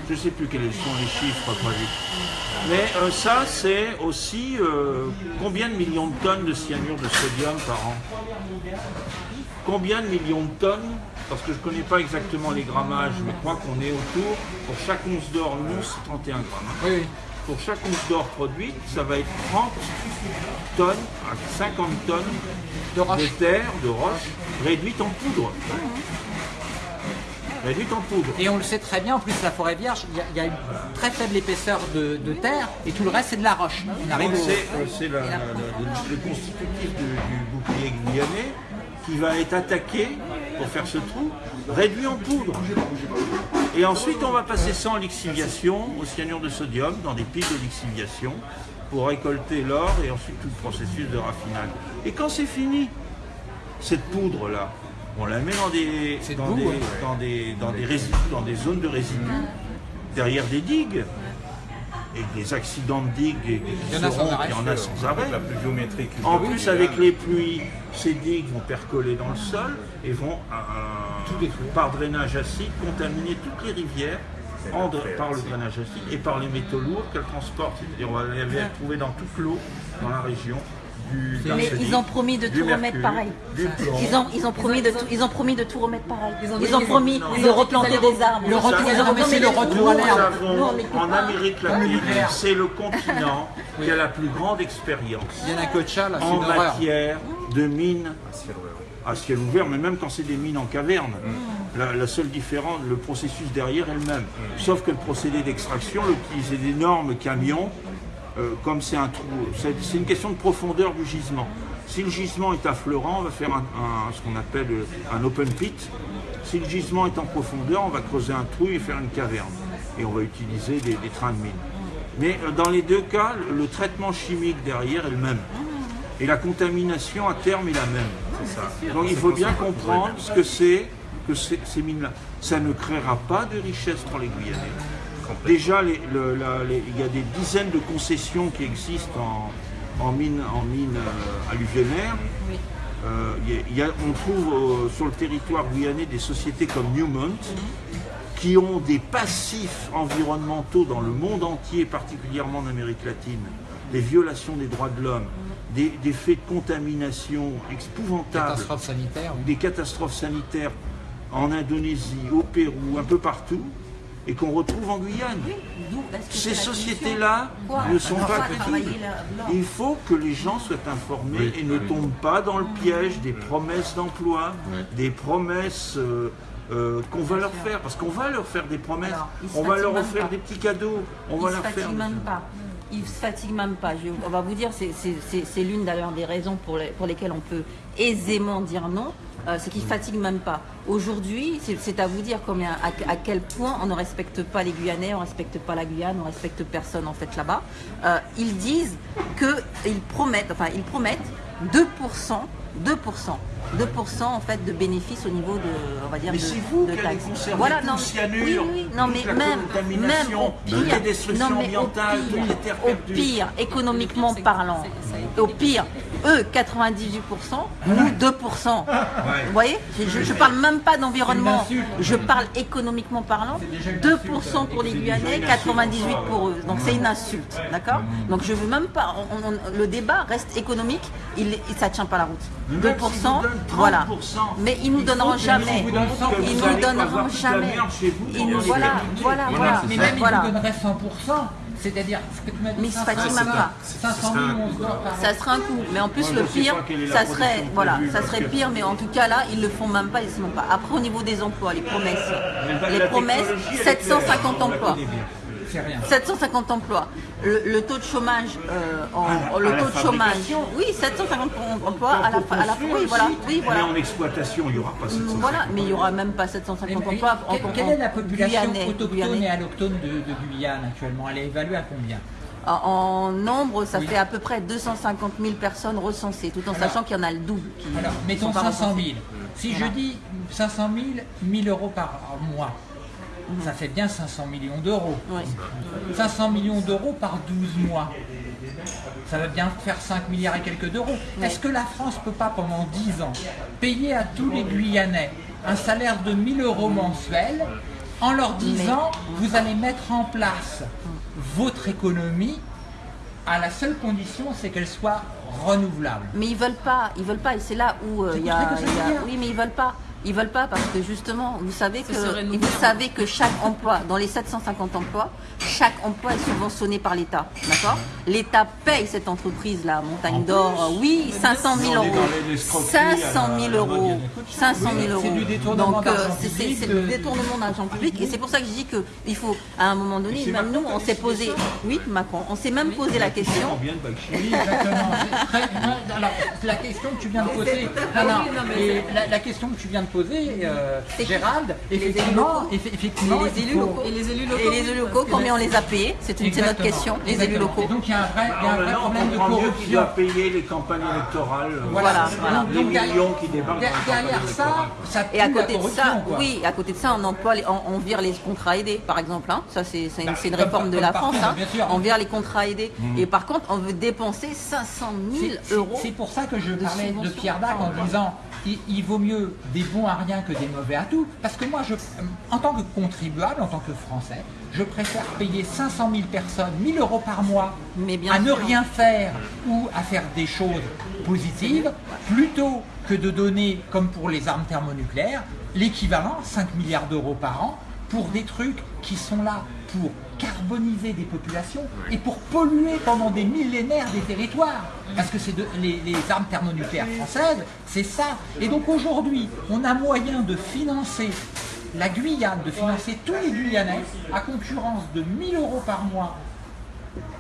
Je ne sais plus quels sont les chiffres prévus. Mais euh, ça, c'est aussi euh, combien de millions de tonnes de cyanure de sodium par an? Combien de millions de tonnes? Parce que je ne connais pas exactement les grammages, mais je crois qu'on est autour, pour chaque once d'or, once, c'est 31 grammes. hein. Oui, oui. Pour chaque once d'or produite, ça va être 30 tonnes à 50 tonnes de terre, de roche, réduite en poudre. Réduite en poudre. Et on le sait très bien, en plus la forêt vierge, il y a, il y a une très faible épaisseur de, de terre et tout le reste c'est de la roche. On arrive Donc au- c'est euh, c'est la- la- la- le, constitutif du, du bouclier guyanais qui va être attaqué pour faire ce trou, réduit en poudre. Et ensuite on va passer ça en lixiviation au cyanure de sodium dans des piles de lixiviation pour récolter l'or et ensuite tout le processus de raffinage. Et quand c'est fini, cette poudre là, on la met dans des, dans des, hein. dans des, dans des résidus, dans des zones de résidus, derrière des digues. Et des accidents de digues, et qui Il y en a sans seront- arrêt. en a sans arrêt. La pluviométrie En plus, avec les pluies, ces digues vont percoler dans le sol et vont, euh, par drainage acide, contaminer toutes les rivières en par le drainage acide et par les métaux lourds qu'elles transportent. C'est-à-dire, on va les retrouver dans toute l'eau dans la région. Du Mais ils ont promis de tout remettre pareil. Ils ont, ils ont promis de tout, ils ont promis de tout remettre pareil. Ils ont promis de replanter des arbres. Le retour, le retour à Nous l'herbe. en. Amérique latine, c'est le continent qui a la plus grande expérience Il y en matière de mines à ciel ouvert, mais même quand c'est des mines en caverne. La, la seule différence, le processus derrière est le même. Sauf que le procédé d'extraction, on utilisait d'énormes camions, euh, comme c'est un trou. C'est une question de profondeur du gisement. Si le gisement est affleurant, on va faire un, un- ce qu'on appelle euh, un open pit. Si le gisement est en profondeur, on va creuser un trou et faire une caverne. Et on va utiliser des, des trains de mine. Mais euh, dans les deux cas, le- traitement chimique derrière est le même. Et la contamination à terme est la même. Donc il faut bien comprendre ce que c'est que ces, ces mines-là. Ça ne créera pas de richesse pour les Guyanais. Déjà, les- le- la- les- il y a des dizaines de concessions qui existent en, en mine, en mine euh, alluvionnaire. Euh, il y a- il y a- on trouve euh, sur le territoire guyanais des sociétés comme Newmont qui ont des passifs environnementaux dans le monde entier, particulièrement en Amérique latine, des violations des droits de l'homme, des, des faits de contamination épouvantables, Catastrophe sanitaire. oui. des catastrophes sanitaires en Indonésie, au Pérou, un peu partout, et qu'on retrouve en Guyane. Ces sociétés-là ne sont pas là. Il faut que les gens soient informés et ne tombent pas dans le piège des promesses d'emploi, des promesses euh, euh, qu'on va leur faire. Parce qu'on va leur faire des promesses, Alors, on va leur offrir pas. des petits cadeaux, on Ils va se leur faire... fatiguent même pas. Ils se fatiguent même pas. Je- on va vous dire, c'est- l'une d'ailleurs des raisons pour, les- pour lesquelles on peut aisément dire non. Euh, c'est qu'ils fatiguent même pas. Aujourd'hui, c'est- à vous dire combien, à, à quel point on ne respecte pas les Guyanais, on ne respecte pas la Guyane, on ne respecte personne en fait là-bas. Euh, ils disent que ils promettent, enfin ils promettent 2%, 2%, 2% en fait de bénéfices au niveau de, on va dire Mais de, c'est vous de taxes. Voilà, non, cyanure, oui, oui, non mais la même, même contamination, au pire, destructions non, mais au pire, au pire, économiquement parlant, au pire, eux 98%, nous 2%. Vous voyez je, je parle même pas d'environnement, je parle économiquement parlant, déjà une 2% pour les Guyanais, 98 pour eux. Donc c'est une insulte, d'accord Donc je veux même pas, on- on- le débat reste économique, il, il- ça tient pas la route. Même 2%, s'ils vous donnent 30%, voilà. Mais ils nous donneront jamais, nous ils nous donneront jamais. Ils nous, voilà, voilà, Voilà, Mais même voilà. ils donneraient 100%, c'est-à-dire ce que tu m'as dit. Mais ils se 500 fatiguent c'est même un- pas. 500 000 on se doit par Ça serait un coup, mais en plus Moi, le pire, ça serait, voilà, ça serait pire, mais en tout cas là, ils le font même pas, ils se font pas. Après au niveau des emplois, les promesses, les promesses, technologie, elle est 750 claire, on la emplois. Connaît bien. C'est rien. 750 emplois. Le, le taux de chômage, euh, en- la- le taux de chômage, oui, 750 emplois à la, à la oui, voilà, oui, voilà. Mais en exploitation, il n'y aura pas 750. Voilà, mais il y aura même pas Mais- 750 mais emplois en, quelle, est la population Guyanais, autochtone Guyanais. et allochtone de, de Guyane actuellement? Elle est évaluée à combien? En, en nombre, ça Oui. fait à peu près 250 000 personnes recensées, tout en Alors- sachant qu'il y en a le double. Qui Alors, mettons sont pas 500 000. recensés. Si Voilà. je dis 500 000, 1000 euros par mois, Ça fait bien 500 millions d'euros. Oui. 500 millions d'euros par 12 mois. Ça va bien faire 5 milliards et quelques d'euros. Oui. Est-ce que la France peut pas, pendant 10 ans, payer à tous les Guyanais un salaire de 1000 euros mensuels en leur disant vous allez mettre en place votre économie à la seule condition, c'est qu'elle soit renouvelable. Mais ils veulent pas, ils veulent pas, et c'est là où euh, il y a, y a- dire. oui, mais ils veulent pas. Ils veulent pas parce que justement, vous savez que vous savez que chaque emploi, dans les 750 emplois, chaque emploi est subventionné par l'État, d'accord? L'État paye cette entreprise là, Montagne d'Or, oui, 500 000 On est euros, dans les escroqueries 500 à la- 000 à la euros, mode, 500 000 Oui, euros. c'est du détournement Donc euh, d'argent c'est du détournement d'argent public, et c'est pour ça que je dis que il faut, à un moment donné, même Macron nous, on s'est posé, oui, Macron, on s'est même posé la question. Exactement. La question que tu viens de poser, la, la question que tu viens de poser, euh, Gérald, les élus effectivement, eff- effectivement, Et les il élus locaux. Et les élus locaux. Et les élus locaux, combien on les a payés C'est notre question, les élus exactement. locaux. Et donc il y a un vrai, il y a un Alors vrai problème de corruption. doit payer les campagnes électorales. Voilà, voilà. Les Donc, millions qui débarquent les Derrière ça, ça Et à pue la côté de ça, quoi. oui, à côté de ça, on emploie, les- on, on vire les contrats aidés, par exemple. hein. Ça, c'est une, Bah, une comme réforme par- de comme la France. hein. On vire les contrats aidés. Mmh. Et par contre, on veut dépenser 500 000 C'est- c'est- euros. C'est pour ça que je parlais de. Pierre Dac en disant il, il vaut mieux des bons à rien que des mauvais à tout. Parce que moi, je, en tant que contribuable, en tant que Français, je préfère payer 500 000 personnes, 1000 euros par mois, Mais bien à ne rien faire ou à faire des choses positives, plutôt que de donner, comme pour les armes thermonucléaires, l'équivalent, 5 milliards d'euros par an, pour des trucs qui sont là pour carboniser des populations et pour polluer pendant des millénaires des territoires. Parce que c'est de- les, les armes thermonucléaires françaises, c'est ça. Et donc aujourd'hui, on a moyen de financer la Guyane, de financer tous les Guyanais à concurrence de 1000 euros par mois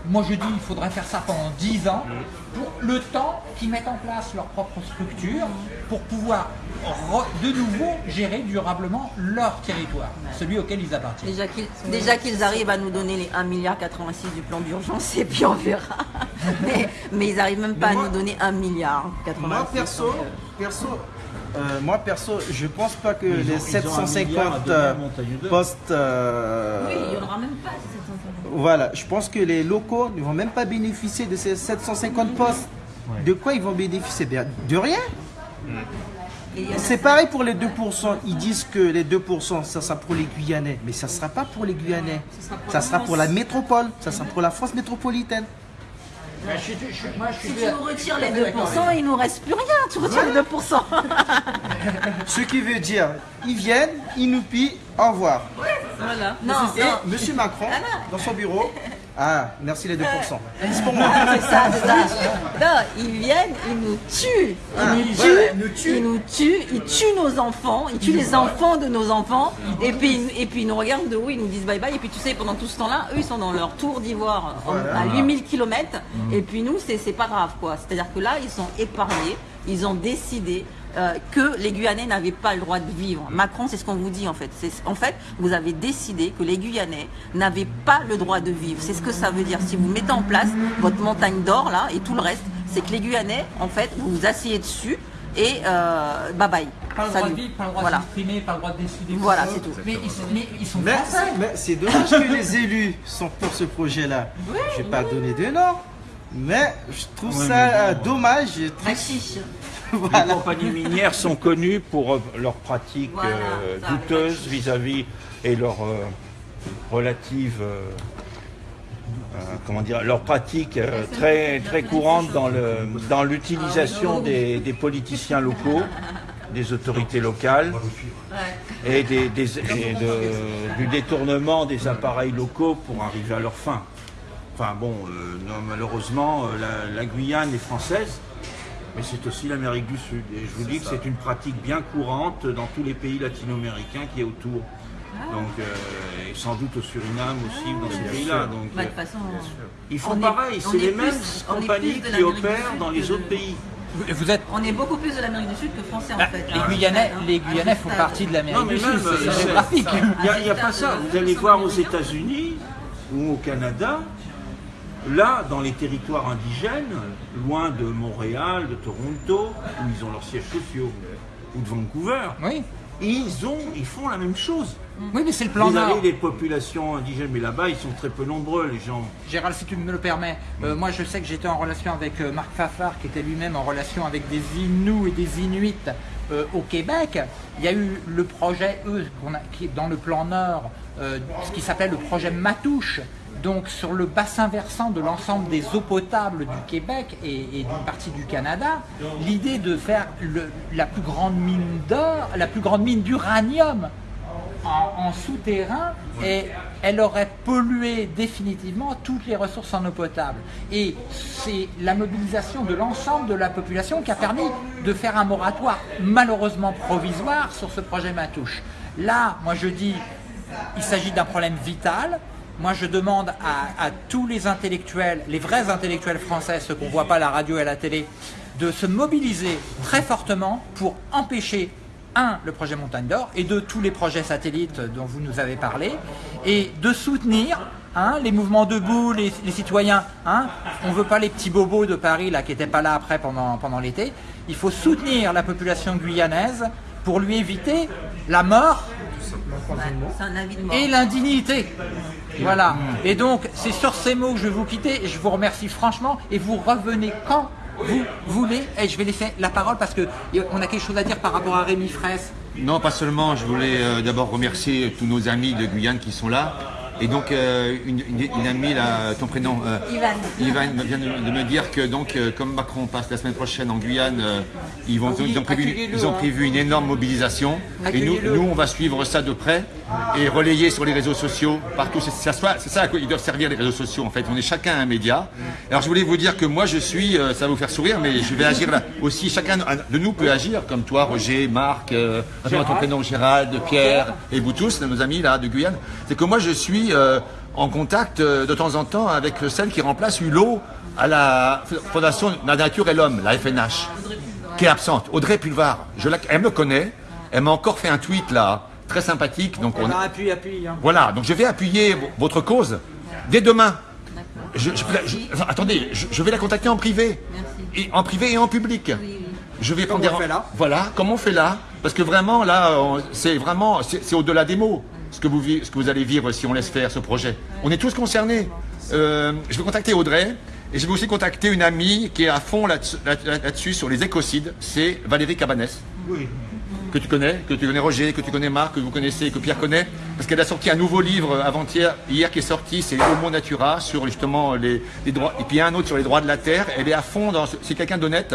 moi je dis il faudrait faire ça pendant 10 ans, pour le temps qu'ils mettent en place leur propre structure, pour pouvoir de nouveau gérer durablement leur territoire, celui auquel ils appartiennent. Déjà qu'ils déjà qu'ils arrivent à nous donner les 1,86 milliard du plan d'urgence et puis on verra. mais, mais ils n'arrivent même pas à nous donner 1 milliard 86. Moi perso, euh, perso, euh, moi perso, je pense pas que Ils les ils ont un 750 milliard à donner euh, postes, euh, Oui, il n'y en aura même pas 750. voilà, je pense que les locaux ne vont même pas bénéficier de ces 750 postes. De quoi ils vont bénéficier? Bien, De rien. C'est pareil pour les 2%. Ils disent que les 2%, ça sera pour les Guyanais. Mais ça ne sera pas pour les Guyanais. Ça sera pour la métropole. Ça sera pour la France métropolitaine. Je suis- je suis- moi, je suis Si tu nous retires les tout à fait d'accord 2%, il nous reste plus rien. Tu retires les 2%. Ce qui veut dire, ils viennent, ils nous pillent, au revoir. voilà. Non, Et non. Monsieur Macron, Ah dans son bureau, ah, merci les 2%. C'est pour moi. Ah, c'est ça, c'est ça. Non, ils viennent, ils nous tuent. Ils Ah, nous tuent. ils nous tuent. Ils nous tuent. Ils tuent nos enfants. Ils tuent les enfants de nos enfants. Et puis, et puis ils nous regardent de haut, ils nous disent bye bye. Et puis tu sais, pendant tout ce temps-là, eux, ils sont dans leur tour d'ivoire Voilà. à 8000 km. Et puis nous, c'est c'est pas grave quoi. C'est-à-dire que là, ils sont épargnés. Ils ont décidé euh, que les Guyanais n'avaient pas le droit de vivre. Macron, c'est ce qu'on vous dit en fait. C'est- En fait, vous avez décidé que les Guyanais n'avaient pas le droit de vivre. C'est ce que ça veut dire. Si vous mettez en place votre montagne d'or là et tout le reste, c'est que les Guyanais, en fait, vous vous asseyez dessus et euh, bye bye. Pas le droit de vivre, pas le droit Voilà. de s'exprimer, pas le droit de décider. Voilà, c'est tout. Mais ils, sont- mais ils sont Mais, français. mais c'est dommage que les élus sont pour ce projet-là. je vais pas donner de nom, mais je trouve Ouais, ça bon. euh, dommage triste. Voilà. Les compagnies minières sont connues pour euh, leurs pratiques Voilà, euh, douteuses vis-à-vis et leurs euh, relatives, euh, euh, comment dire, leurs pratiques euh, très très courantes dans le dans l'utilisation des, des politiciens locaux, des autorités locales et, des, des- et de- du détournement des appareils locaux pour arriver à leur fin. Enfin bon, euh, non, malheureusement, la, la Guyane est française, mais c'est aussi l'Amérique du Sud. Et je vous dis que c'est une pratique bien courante dans tous les pays latino-américains qui est autour. Donc, euh, et sans doute au Suriname aussi, dans ces pays-là. Donc, Bah, de euh, toute façon, ils font pareil, c'est est les mêmes plus compagnies qui opèrent dans les de- autres pays. Vous, vous êtes. on est beaucoup plus de l'Amérique du Sud que français en Ah, fait. les hein. Guyanais, Hein, les Guyanais font partie de l'Amérique du même, Sud, euh, c'est c'est- géographique. Il n'y a, il y a pas ça. Vous allez voir aux États-Unis ou au Canada, là, dans les territoires indigènes, loin de Montréal, de Toronto, où ils ont leurs sièges sociaux, ou de Vancouver, Oui, ils, ont, ils font la même chose. oui, mais c'est le plan Vous Nord. avez les populations indigènes, mais là-bas, ils sont très peu nombreux, les gens. Gérald, si tu me le permets, euh, moi je sais que j'étais en relation avec euh, Marc Fafard, qui était lui-même en relation avec des Inuits et des Inuits euh, au Québec. Il y a eu le projet, eux, a- qui dans le plan Nord, ce qui s'appelait le projet Matouche. Donc sur le bassin versant de l'ensemble des eaux potables du Québec et, et d'une partie du Canada, l'idée de faire le- la plus grande mine d'or, la plus grande mine d'uranium en, en souterrain et elle aurait pollué définitivement toutes les ressources en eau potable. Et c'est la mobilisation de l'ensemble de la population qui a permis de faire un moratoire malheureusement provisoire sur ce projet Matouche. Là, moi je dis, il s'agit d'un problème vital. Moi, je demande à, tous les intellectuels, les vrais intellectuels français, ceux qu'on ne voit pas à la radio et à la télé, de se mobiliser très fortement pour empêcher un, le projet Montagne d'Or, et deux, tous les projets satellites dont vous nous avez parlé, et de soutenir hein, les mouvements debout, les, citoyens. Hein, on ne veut pas les petits bobos de Paris là, qui n'étaient pas là après pendant l'été. Il faut soutenir la population guyanaise pour lui éviter la mort et l'indignité. Voilà. Et donc, c'est sur ces mots que je vais vous quitter. Et je vous remercie franchement. Et vous revenez quand vous voulez. Et je vais laisser la parole parce que on a quelque chose à dire par rapport à Rémi Fraisse. Non, pas seulement. Je voulais euh, d'abord remercier tous nos amis de Guyane qui sont là. Et donc, euh, une, une- une amie, là, ton prénom euh, Ivan. Ivan vient de, de me dire que, donc, euh, comme Macron passe la semaine prochaine en Guyane, euh, ils, vont, oui, ils, ont prévu, ils ont hein. prévu une énorme mobilisation. Et nous, nous, on va suivre ça de près et relayer sur les réseaux sociaux partout. C'est c'est ça, c'est ça à quoi ils doivent servir les réseaux sociaux, en fait. On est chacun un média. Alors, je voulais vous dire que moi, je suis, euh, ça va vous faire sourire, mais je vais agir là. Aussi, chacun de nous peut agir, comme toi, Roger, Marc, euh, attends, ton prénom, Gérald, Pierre, et vous tous, nos amis là de Guyane. C'est que moi, je suis euh, en contact euh, de temps en temps avec celle qui remplace Hulot à la Fondation La Nature et l'Homme, la FNH, qui est absente. Audrey Pulvar, je la, elle me connaît, elle m'a encore fait un tweet là, très sympathique. Donc on, appuie, appuie. hein. voilà, donc je vais appuyer votre cause dès demain. Je, je- je- enfin, attendez, je, je vais la contacter en privé. Merci. Et, en privé et en public. Oui, oui. Je vais Comme prendre on des- fait là? Voilà, comme on fait là? Parce que vraiment, là, c'est vraiment, c'est au-delà des mots ce que, vous, vi- ce que vous allez vivre si on laisse faire ce projet. On est tous concernés. Euh, je vais contacter Audrey. Et je vais aussi contacter une amie qui est à fond là-dessus là- là-dessus sur les écocides. C'est Valérie Cabanès Oui. que tu connais, que tu connais Roger, que tu connais Marc, que vous connaissez, que Pierre connaît, parce qu'elle a sorti un nouveau livre avant-hier, hier qui est sorti, c'est Homo Natura, sur justement les, les droits, et puis il y a un autre sur les droits de la terre. Elle est à fond dans, ce- c'est quelqu'un d'honnête.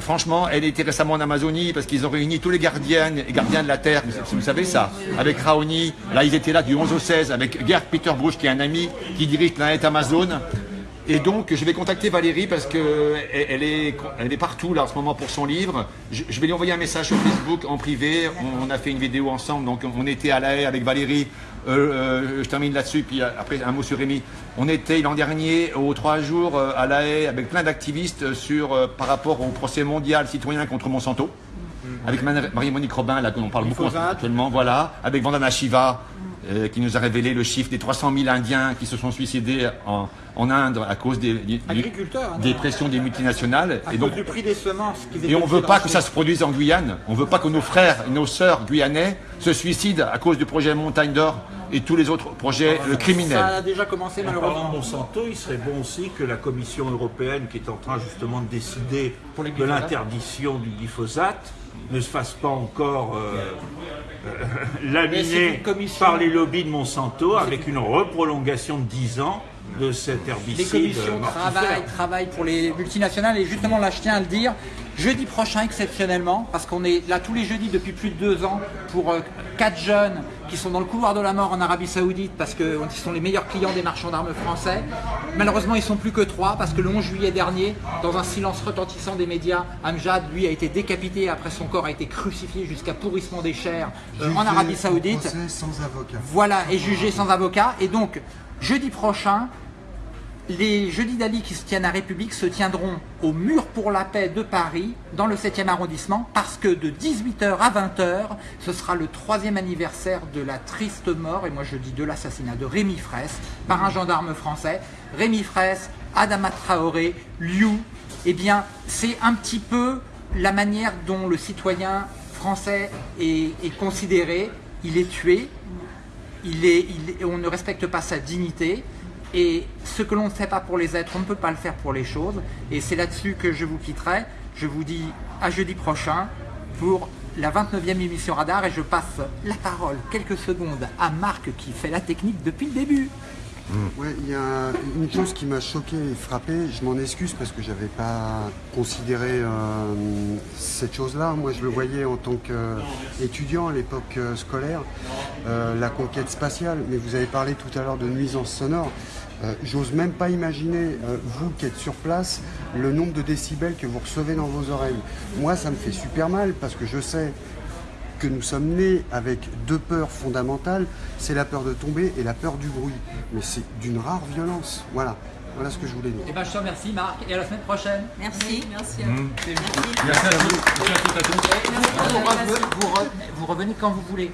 Franchement, elle était récemment en Amazonie parce qu'ils ont réuni tous les gardiens et gardiens de la terre. Vous, savez ça Avec Raoni. Là, ils étaient là du 11 au 16 avec Gerd Peter Bruch, qui est un ami qui dirige Planète Amazon. Et donc, je vais contacter Valérie parce que elle elle est, elle est partout là en ce moment pour son livre. Je, vais lui envoyer un message sur Facebook en privé. On, a fait une vidéo ensemble, donc on était à La Haye avec Valérie. Euh, euh, je termine là-dessus, puis après un mot sur Rémi. On était l'an dernier aux trois jours euh, à La Haye avec plein d'activistes sur euh, par rapport au procès mondial citoyen contre Monsanto. avec Man- Marie-Monique Robin, là, dont on parle beaucoup actuellement, voilà, avec Vandana Shiva, euh, qui nous a révélé le chiffre des 300 000 Indiens qui se sont suicidés en, en Inde à cause des, du- Agriculteurs, hein. des pressions des multinationales. À Et donc, du prix des semences. et on étaient veut pas que ça se produise en Guyane. On veut pas que nos frères et nos sœurs guyanais se suicident à cause du projet Montagne d'Or et tous les autres projets euh, Ça criminels. a déjà commencé malheureusement. Monsanto, il serait bon aussi que la Commission européenne, qui est en train justement de décider de l'interdiction du glyphosate, ne se fasse pas encore euh, euh, laminer par les lobbies de Monsanto avec une reprolongation de 10 ans de cet Les herbicide commissions mortifère. travaillent, travaillent pour les multinationales et justement là je tiens à le dire, jeudi prochain exceptionnellement, parce qu'on est là tous les jeudis depuis plus de deux ans pour euh, quatre jeunes qui sont dans le couloir de la mort en Arabie Saoudite parce qu'ils sont les meilleurs clients des marchands d'armes français. Malheureusement ils sont plus que trois parce que le 11 juillet dernier, dans un silence retentissant des médias, Amjad lui a été décapité après son corps a été crucifié jusqu'à pourrissement des chairs euh, en Arabie Saoudite. Sans avocat. Voilà, et jugé sans avocat. Et donc, jeudi prochain, les jeudis d'Ali qui se tiennent à République se tiendront au Mur pour la paix de Paris, dans le 7e arrondissement, parce que de 18h à 20h, ce sera le troisième anniversaire de la triste mort, et moi je dis de l'assassinat de Rémi Fraisse, par un gendarme français. Rémi Fraisse, Adama Traoré, Liu, eh bien, c'est un petit peu la manière dont le citoyen français est, considéré. Il est tué, il est- on ne respecte pas sa dignité. Et ce que l'on ne fait pas pour les êtres, on ne peut pas le faire pour les choses. Et c'est là-dessus que je vous quitterai. Je vous dis à jeudi prochain pour la 29e émission Radar et je passe la parole quelques secondes à Marc qui fait la technique depuis le début. Ouais, il y a une chose qui m'a choqué et frappé, je m'en excuse parce que j'avais pas considéré euh, cette chose-là. Moi, je le voyais en tant qu'étudiant à l'époque euh, scolaire, euh, la conquête spatiale. Mais vous avez parlé tout à l'heure de nuisances sonores. J'ose même pas imaginer, vous qui êtes sur place, le nombre de décibels que vous recevez dans vos oreilles. Moi, ça me fait super mal parce que je sais que nous sommes nés avec deux peurs fondamentales, c'est la peur de tomber et la peur du bruit. Mais c'est d'une rare violence. Voilà, voilà ce que je voulais dire. Et ben je te remercie Marc et à la semaine prochaine. Merci. Merci à vous. Vous, re- vous re- vous revenez quand vous voulez.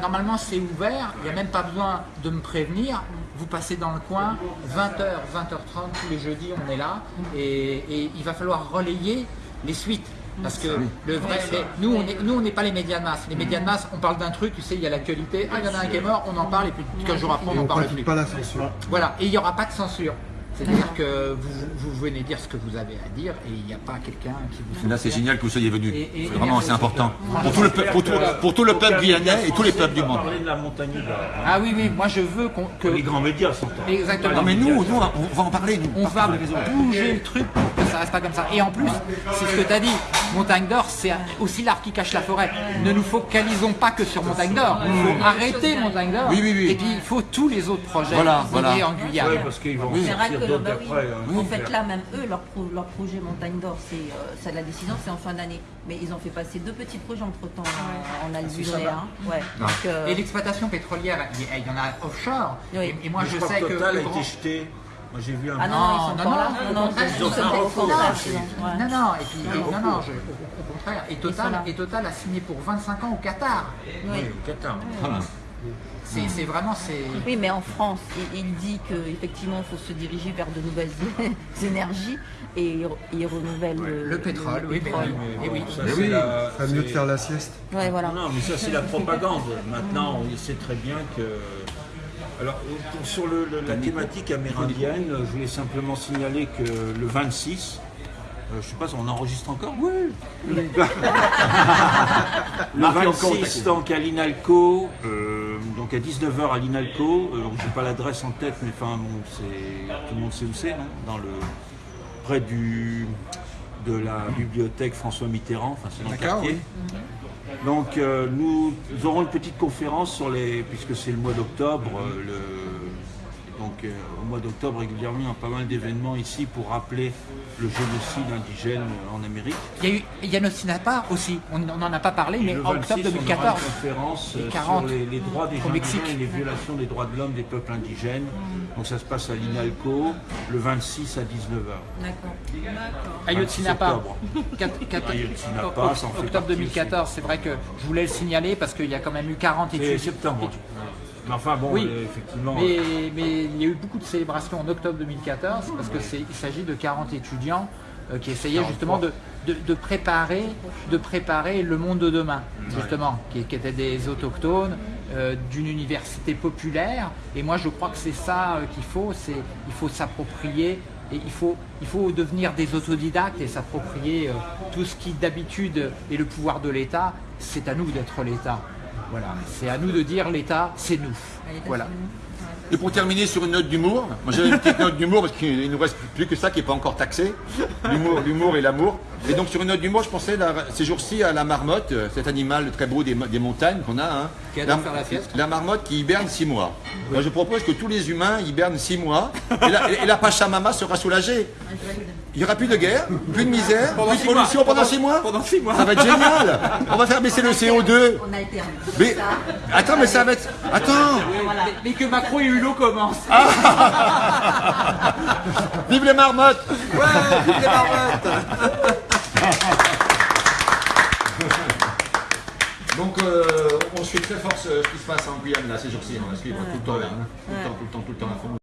Normalement, c'est ouvert, il n'y a même pas besoin de me prévenir. Vous passez dans le coin, 20h, 20h30, tous les jeudis, on est là. Et, et il va falloir relayer les suites. Parce que le vrai, nous, on est- nous, on n'est pas les médias de masse. Les médias de masse, on parle d'un truc, tu sais, il y a l'actualité. Ah, il y en a un qui est mort, on en parle, et puis 15 jours après, on n'en parle plus. pas la censure. Voilà, et il n'y aura pas de censure. C'est-à-dire que vous, vous venez dire ce que vous avez à dire et il n'y a pas quelqu'un qui vous Là, c'est génial que vous soyez et- Vraiment, c'est important. Pour tout le, pour tout, pour tout le peuple guyanais et tous les peuples du monde. parler de la montagne. Ah oui, oui, moi je veux qu'on- que... Les grands médias sont en Exactement. Non, mais nous, nous, on va en parler, nous. on va bouger le truc ça reste pas comme ça. Et en plus, c'est ce que tu as dit, Montagne d'Or, c'est aussi l'arbre qui cache la forêt. Ne nous focalisons pas que sur Montagne d'Or. Il faut arrêter Montagne d'Or. Oui, oui, oui. Et puis il faut tous les autres projets Voilà, voilà. en Guyane. Ouais, parce qu'ils vont en C'est vrai sortir que d'autres bah oui. après. hein. en fait là même eux leur, pro- leur projet Montagne d'Or c'est euh, ça, la décision c'est en fin d'année mais ils ont fait passer deux petits projets entre temps en Algérie hein. ouais. Donc, euh, Et l'exploitation pétrolière, il y- en a offshore. Oui. Et, et moi je sais que Total a été jeté. Moi j'ai vu un. ah non, Non, ils sont non, encore non, non non ils ont un recours. Non. Non, non, et puis, Un non, recours. non, je- au, contraire. Et Total, et Total a signé pour 25 ans au Qatar. Oui. au Qatar. C'est c'est vraiment, c'est... Oui, mais en France, il, il dit qu'effectivement, il faut se diriger vers de nouvelles énergies et il, il renouvelle le, Le pétrole, oui, mais pétrole. oui. Et oui. Ça, Mais oui, la- mieux de faire la sieste. Ouais, voilà. Non, mais ça c'est la propagande. Maintenant, on sait très bien que. Alors, sur le- le- la thématique amérindienne, je voulais simplement signaler que le 26, euh, je sais pas, on enregistre encore Oui Le, le Marquez encore, 26, t'inquiète. donc à l'INALCO, euh, donc à 19h à l'INALCO, euh, donc j'ai pas l'adresse en tête, mais enfin, bon, tout le monde sait où c'est, non? Dans le, près du, de la bibliothèque François Mitterrand, enfin c'est dans le quartier. Donc euh, nous, aurons une petite conférence sur les, puisque c'est le mois d'octobre, euh, donc euh, au mois d'octobre régulièrement pas mal d'événements ici pour rappeler le génocide indigène en Amérique. Il y a eu Yanosinapa aussi, on n'en a pas parlé, mais en 26, octobre on aura 2014. une conférence Les euh, 40 sur les, les droits des Mexique. et les violations des droits de l'homme des peuples indigènes. Donc ça se passe à l'INALCO le 26 à 19h. D'accord. Ayotzinapa. Ayotzinapa, Octobre partie 2014, c'est vrai que je voulais le signaler parce qu'il y a quand même eu 40 C'est études. septembre. Mais enfin bon, Oui, euh, effectivement. mais, mais il y a eu beaucoup de célébrations en octobre 2014 parce que c'est il s'agit de 40 étudiants euh, qui essayaient justement de, de- de préparer, de préparer le monde de demain, justement, qui, qui étaient des autochtones euh, d'une université populaire. Et moi, je crois que c'est ça euh, qu'il faut, c'est il faut s'approprier et il faut, il faut devenir des autodidactes et s'approprier euh, tout ce qui d'habitude est le pouvoir de l'État. C'est à nous d'être l'État. Voilà, c'est à nous de dire l'État, c'est nous. Voilà. Et pour terminer sur une note d'humour, moi j'avais une petite note d'humour parce qu'il nous reste plus que ça qui n'est pas encore taxé, l'humour, l'humour et l'amour. Et donc sur une note d'humour, je pensais là, ces jours-ci à la marmotte, euh, cet animal très beau des montagnes qu'on a. hein. Qui adore faire la fiesta. la marmotte qui hiberne six mois. Moi je propose que tous les humains hibernent six mois et la, et la Pachamama sera soulagée. Il n'y aura plus de guerre, plus de misère, plus de pollution pendant Pendant- six mois. pendant six mois. Ça va être génial. On va faire baisser le CO2. On a été Mais attends, mais ça va être. Attends. Mais, mais que Macron et Hulot commencent. Vive les marmottes Donc euh, on suit très fort ce, qui se passe en Guyane là ces jours-ci, on va suivre tout le temps là, hein. tout le temps, tout le temps, tout le temps à fond.